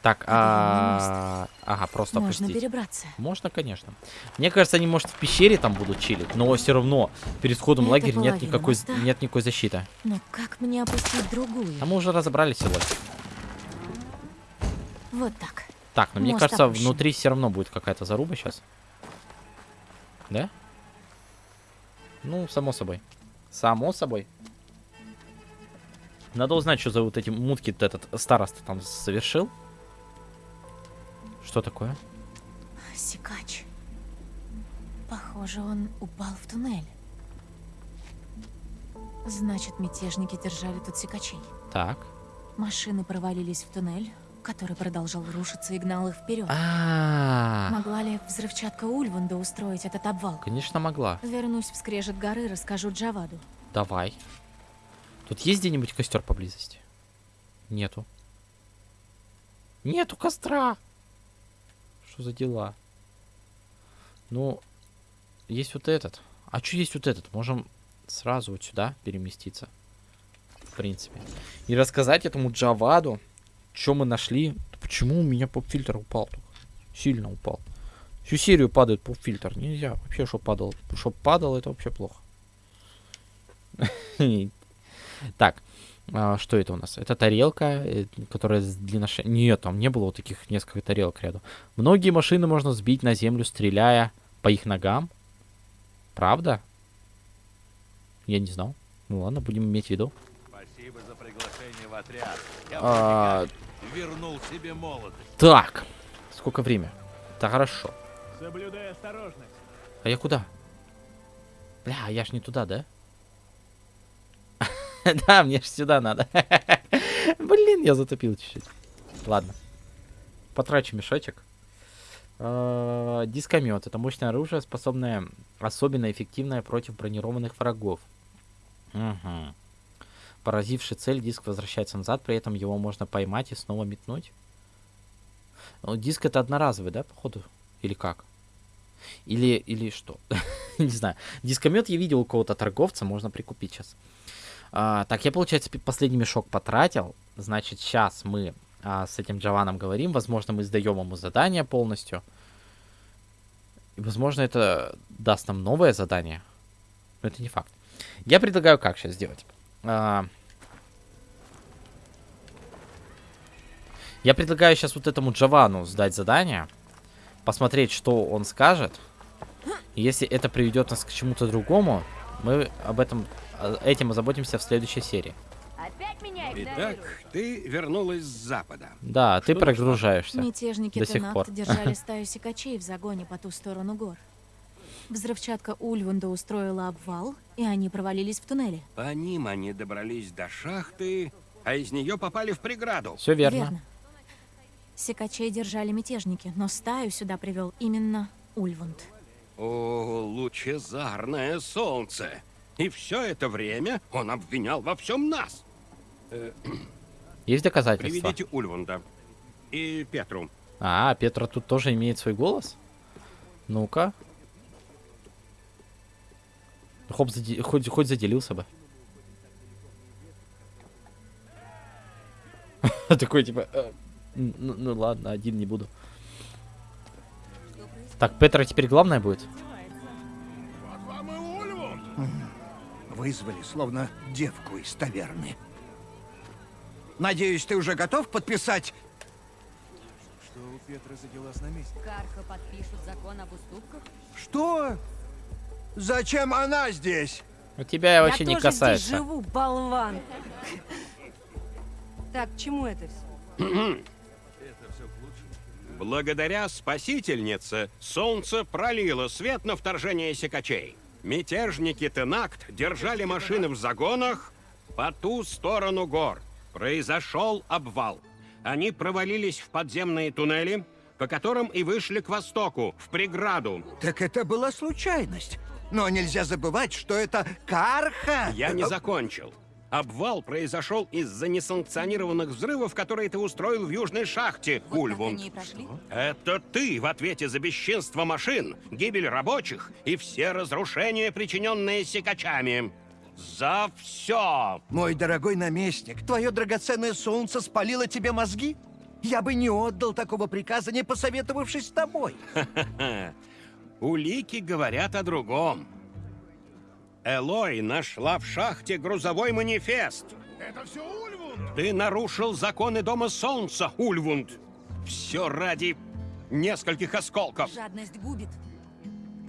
Так, а... Ага, просто Можно опустить. перебраться. Можно, конечно. Мне кажется, они, может, в пещере там будут чилить, но все равно перед входом в лагерь нет никакой, моста. нет никакой защиты. Но как мне опустить другую? А мы уже разобрались сегодня. Вот так. Так, но мне Мост кажется, опущен. внутри все равно будет какая-то заруба сейчас. Да? Ну, само собой. Само собой. Надо узнать, что за вот эти мутки этот староста там совершил. Что такое? Сикач. Похоже, он упал в туннель. Значит, мятежники держали тут сикачей. Так. Машины провалились в туннель, который продолжал рушиться и гнал их вперед. А, Могла ли взрывчатка Ульванда устроить этот обвал? конечно могла. Вернусь в скрежет горы, расскажу Джаваду. Давай. Тут есть где-нибудь костер поблизости? Нету. Нету костра. Что за дела? Ну, есть вот этот. А что есть вот этот? Можем сразу вот сюда переместиться. В принципе. И рассказать этому Джаваду, что мы нашли. Почему у меня поп-фильтр упал? Сильно упал. Всю серию падает поп-фильтр. Нельзя. Вообще, что падал. Чтоб падал, это вообще плохо. Так, а, что это у нас? Это тарелка, э, которая с длинноше... Нет, там не было вот таких несколько тарелок рядом. Многие машины можно сбить на землю, стреляя по их ногам. Правда? Я не знал. Ну ладно, будем иметь в виду. Спасибо за приглашение в отряд. Я А, вернул себе молодость. Так, сколько время? Да хорошо. Соблюдай осторожность. А я куда? Бля, я ж не туда, да? Да, мне ж сюда надо. Блин, я затупил чуть-чуть. Ладно. Потрачу мешочек. А, Дискомет. Это мощное оружие, способное особенно эффективное против бронированных врагов. Мгм. Поразивший цель, диск возвращается назад, при этом его можно поймать и снова метнуть. Ну, Диск это одноразовый, да, походу? Или как? Или, или что? Не знаю. Дискомет я видел у кого-то торговца, можно прикупить сейчас. А, так, я, получается, последний мешок потратил. Значит, сейчас мы а, с этим Джованом говорим. Возможно, мы сдаем ему задание полностью. И, возможно, это даст нам новое задание. Но это не факт. Я предлагаю как сейчас сделать. А, Я предлагаю сейчас вот этому Джовану сдать задание. Посмотреть, что он скажет. Если это приведет нас к чему-то другому, мы об этом а, этим озаботимся в следующей серии. Опять меня Итак, ты вернулась с запада. Да, ты Что прогружаешься. Мятежники до сих пор. держали стаю сикачей в загоне по ту сторону гор. Взрывчатка Ульванда устроила обвал, и они провалились в туннеле. По ним они добрались до шахты, а из нее попали в преграду. Все верно. Сикачей держали мятежники, но стаю сюда привел именно Ульванд. О, лучезарное солнце! И все это время он обвинял во всем нас. Э, Есть доказательства? Приведите Ульванда. И Петру. А, Петра тут тоже имеет свой голос? Ну-ка. Хоп, заде- хоть, хоть заделился бы. Такой, типа, э, ну, ну ладно, один не буду. Так, Петра теперь главное будет? Вызвали, словно девку из таверны. Надеюсь, ты уже готов подписать? Что у Петра за дела с наместником? Карха подпишут закон об уступках? Что? Зачем она здесь? У тебя вообще не касается. живу, болван. Так, к чему это все? Благодаря спасительнице солнце пролило свет на вторжение секачей. Мятежники Тенакт держали машины в загонах по ту сторону гор. Произошел обвал. Они провалились в подземные туннели, по которым и вышли к востоку, в преграду. Так это была случайность. Но нельзя забывать, что это Карха. Я не закончил. Обвал произошел из-за несанкционированных взрывов, которые ты устроил в южной шахте, Ульвунд. Это ты в ответе за бесчинство машин, гибель рабочих и все разрушения, причиненные секачами. За все! Мой дорогой наместник, твое драгоценное солнце спалило тебе мозги? Я бы не отдал такого приказа, не посоветовавшись с тобой. Улики говорят о другом. Элой нашла в шахте грузовой манифест. Это все Ульвунд! Ты нарушил законы Дома Солнца, Ульвунд. Все ради нескольких осколков. Жадность губит.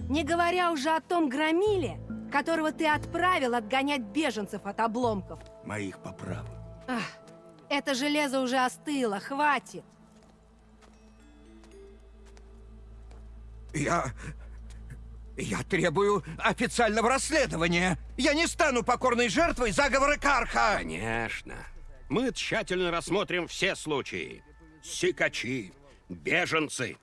Не говоря уже о том громиле, которого ты отправил отгонять беженцев от обломков. Моих поправок. Ах, это железо уже остыло, хватит. Я... Я требую официального расследования. Я не стану покорной жертвой заговора Карха. Конечно. Мы тщательно рассмотрим все случаи. Сикачи, беженцы.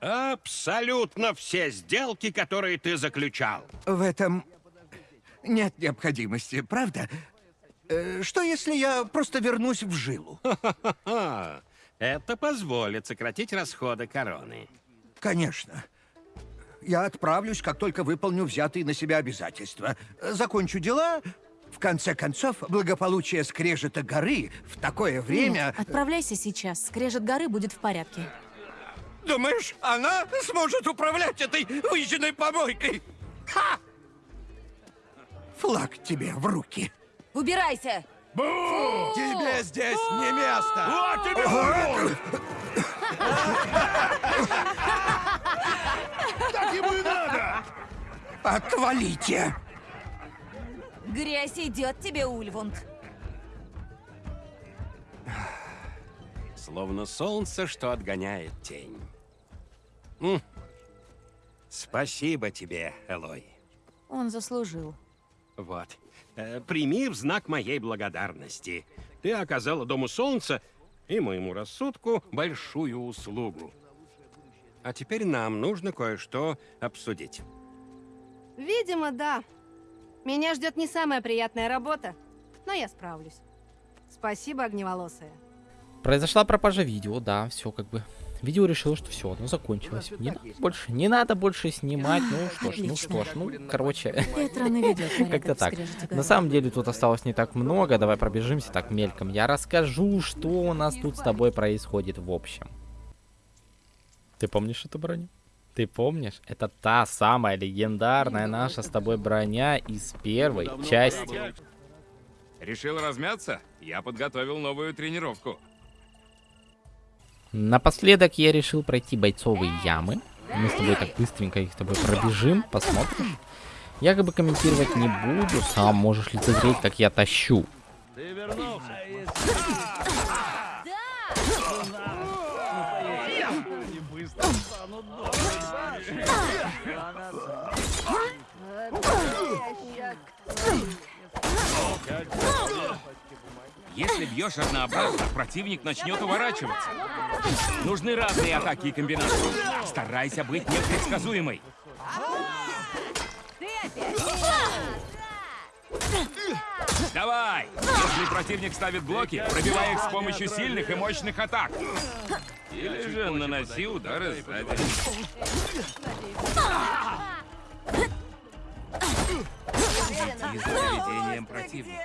Абсолютно все сделки, которые ты заключал. В этом нет необходимости, правда? Э, Что если я просто вернусь в жилу? Это позволит сократить расходы короны. Конечно. Я отправлюсь, как только выполню взятые на себя обязательства. Закончу дела. В конце концов, благополучие скрежета горы в такое время... Нет, отправляйся сейчас. Скрежет горы будет в порядке. Думаешь, она сможет управлять этой выжженной помойкой? Ха! Флаг тебе в руки. Убирайся! Тебе здесь не место! Вот тебе Так ему и надо! Отвалите! Грязь идет тебе, Ульвунд. Словно солнце, что отгоняет тень. М. Спасибо тебе, Элой. Он заслужил. Вот. Э, Прими в знак моей благодарности. Ты оказала Дому Солнца и моему рассудку большую услугу. А теперь нам нужно кое-что обсудить. Видимо, да. Меня ждет не самая приятная работа, но я справлюсь. Спасибо, огневолосая. Произошла пропажа видео, да, все как бы. Видео решило, что все, оно закончилось. Не надо больше, не надо больше снимать. Ну что ж, ну что ж, ну короче. Как-то так. На самом деле тут осталось не так много. Давай пробежимся так мельком. Я расскажу, что у нас тут с тобой происходит в общем. Ты помнишь эту броню? Ты помнишь? Это та самая легендарная наша с тобой броня из первой части. Решил размяться? Я подготовил новую тренировку. Напоследок я решил пройти бойцовые ямы. Мы с тобой так быстренько их с тобой пробежим, посмотрим. Я как бы комментировать не буду, сам можешь лицезреть, как я тащу. Ты вернулся. Если бьешь однообразно, противник начнет уворачиваться. Нужны разные атаки и комбинации. Старайся быть непредсказуемой. Давай! Если противник ставит блоки, пробивай их с помощью сильных и мощных атак. Или же наноси удары сзади. Следи за поведением противника.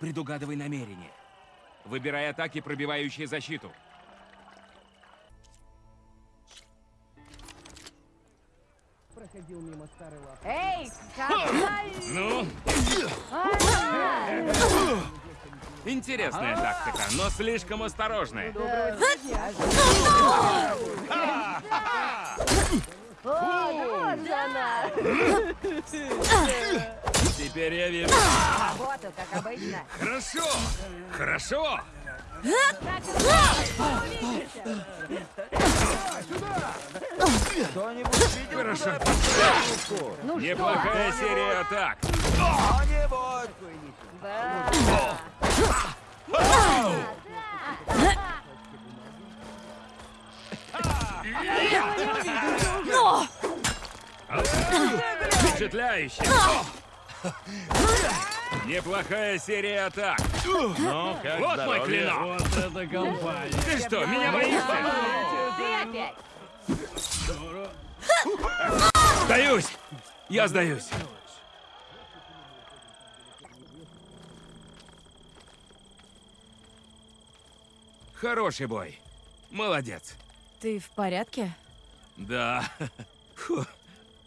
Предугадывай намерения. Выбирай атаки, пробивающие защиту. Проходил мимо старой лапы. Эй, какая... Ну? Интересная тактика, но слишком осторожная. Вот же она! Теперь я вижу. Работу, как обычно. Хорошо! Хорошо! Хорошо. Неплохая серия атак. Впечатляюще. Неплохая серия атак. Ну, ну как вот здоровье. мой клинок. Вот это компания. Ты что, меня боишься? Ты опять. Сдаюсь. Я сдаюсь. Хороший бой. Молодец. Ты в порядке? Да. Фу.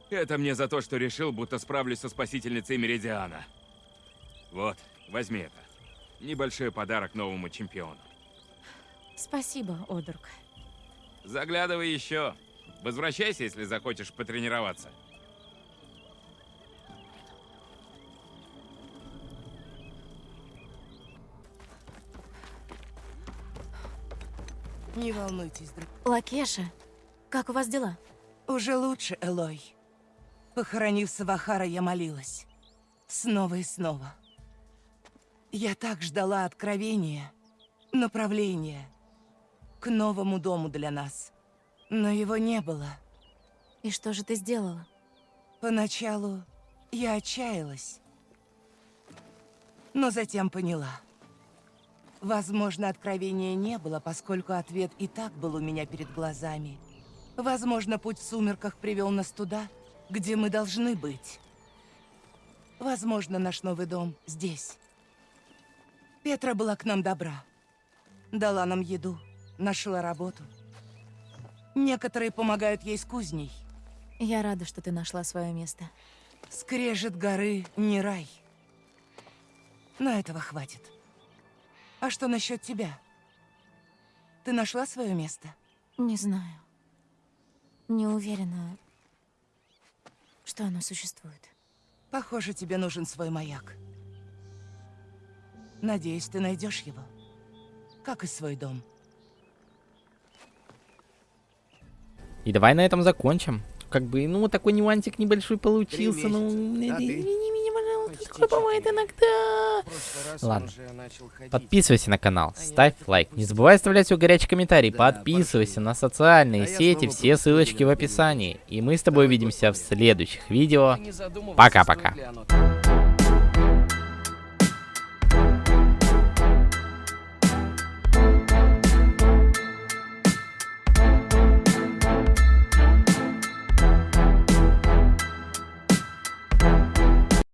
Это мне за то, что решил, будто справлюсь со спасительницей Меридиана. Вот, возьми это. Небольшой подарок новому чемпиону. Спасибо, Одрук. Заглядывай еще. Возвращайся, если захочешь потренироваться. Не волнуйтесь, друг. Лакеша, как у вас дела? Уже лучше, Элой. Похоронив Савахара, я молилась. Снова и снова. Я так ждала откровения, направления к новому дому для нас. Но его не было. И что же ты сделала? Поначалу я отчаялась. Но затем поняла. Возможно, откровения не было, поскольку ответ и так был у меня перед глазами. Возможно, путь в сумерках привел нас туда, где мы должны быть. Возможно, наш новый дом здесь. Петра была к нам добра. Дала нам еду, нашла работу. Некоторые помогают ей с кузней. Я рада, что ты нашла свое место. Скрежет горы не рай. Но этого хватит. А что насчет тебя? Ты нашла свое место? Не знаю. Не уверена, что оно существует. Похоже, тебе нужен свой маяк. Надеюсь, ты найдешь его. Как и свой дом. И давай на этом закончим. Как бы, ну, такой нюансик небольшой получился. Ну, месяца. А Почти такое бывает иногда. Ладно. Подписывайся на канал, ставь лайк. Не забывай оставлять свой горячий комментарий. Подписывайся на социальные А сети, все ссылочки в описании. И мы с тобой увидимся в следующих видео. Пока-пока.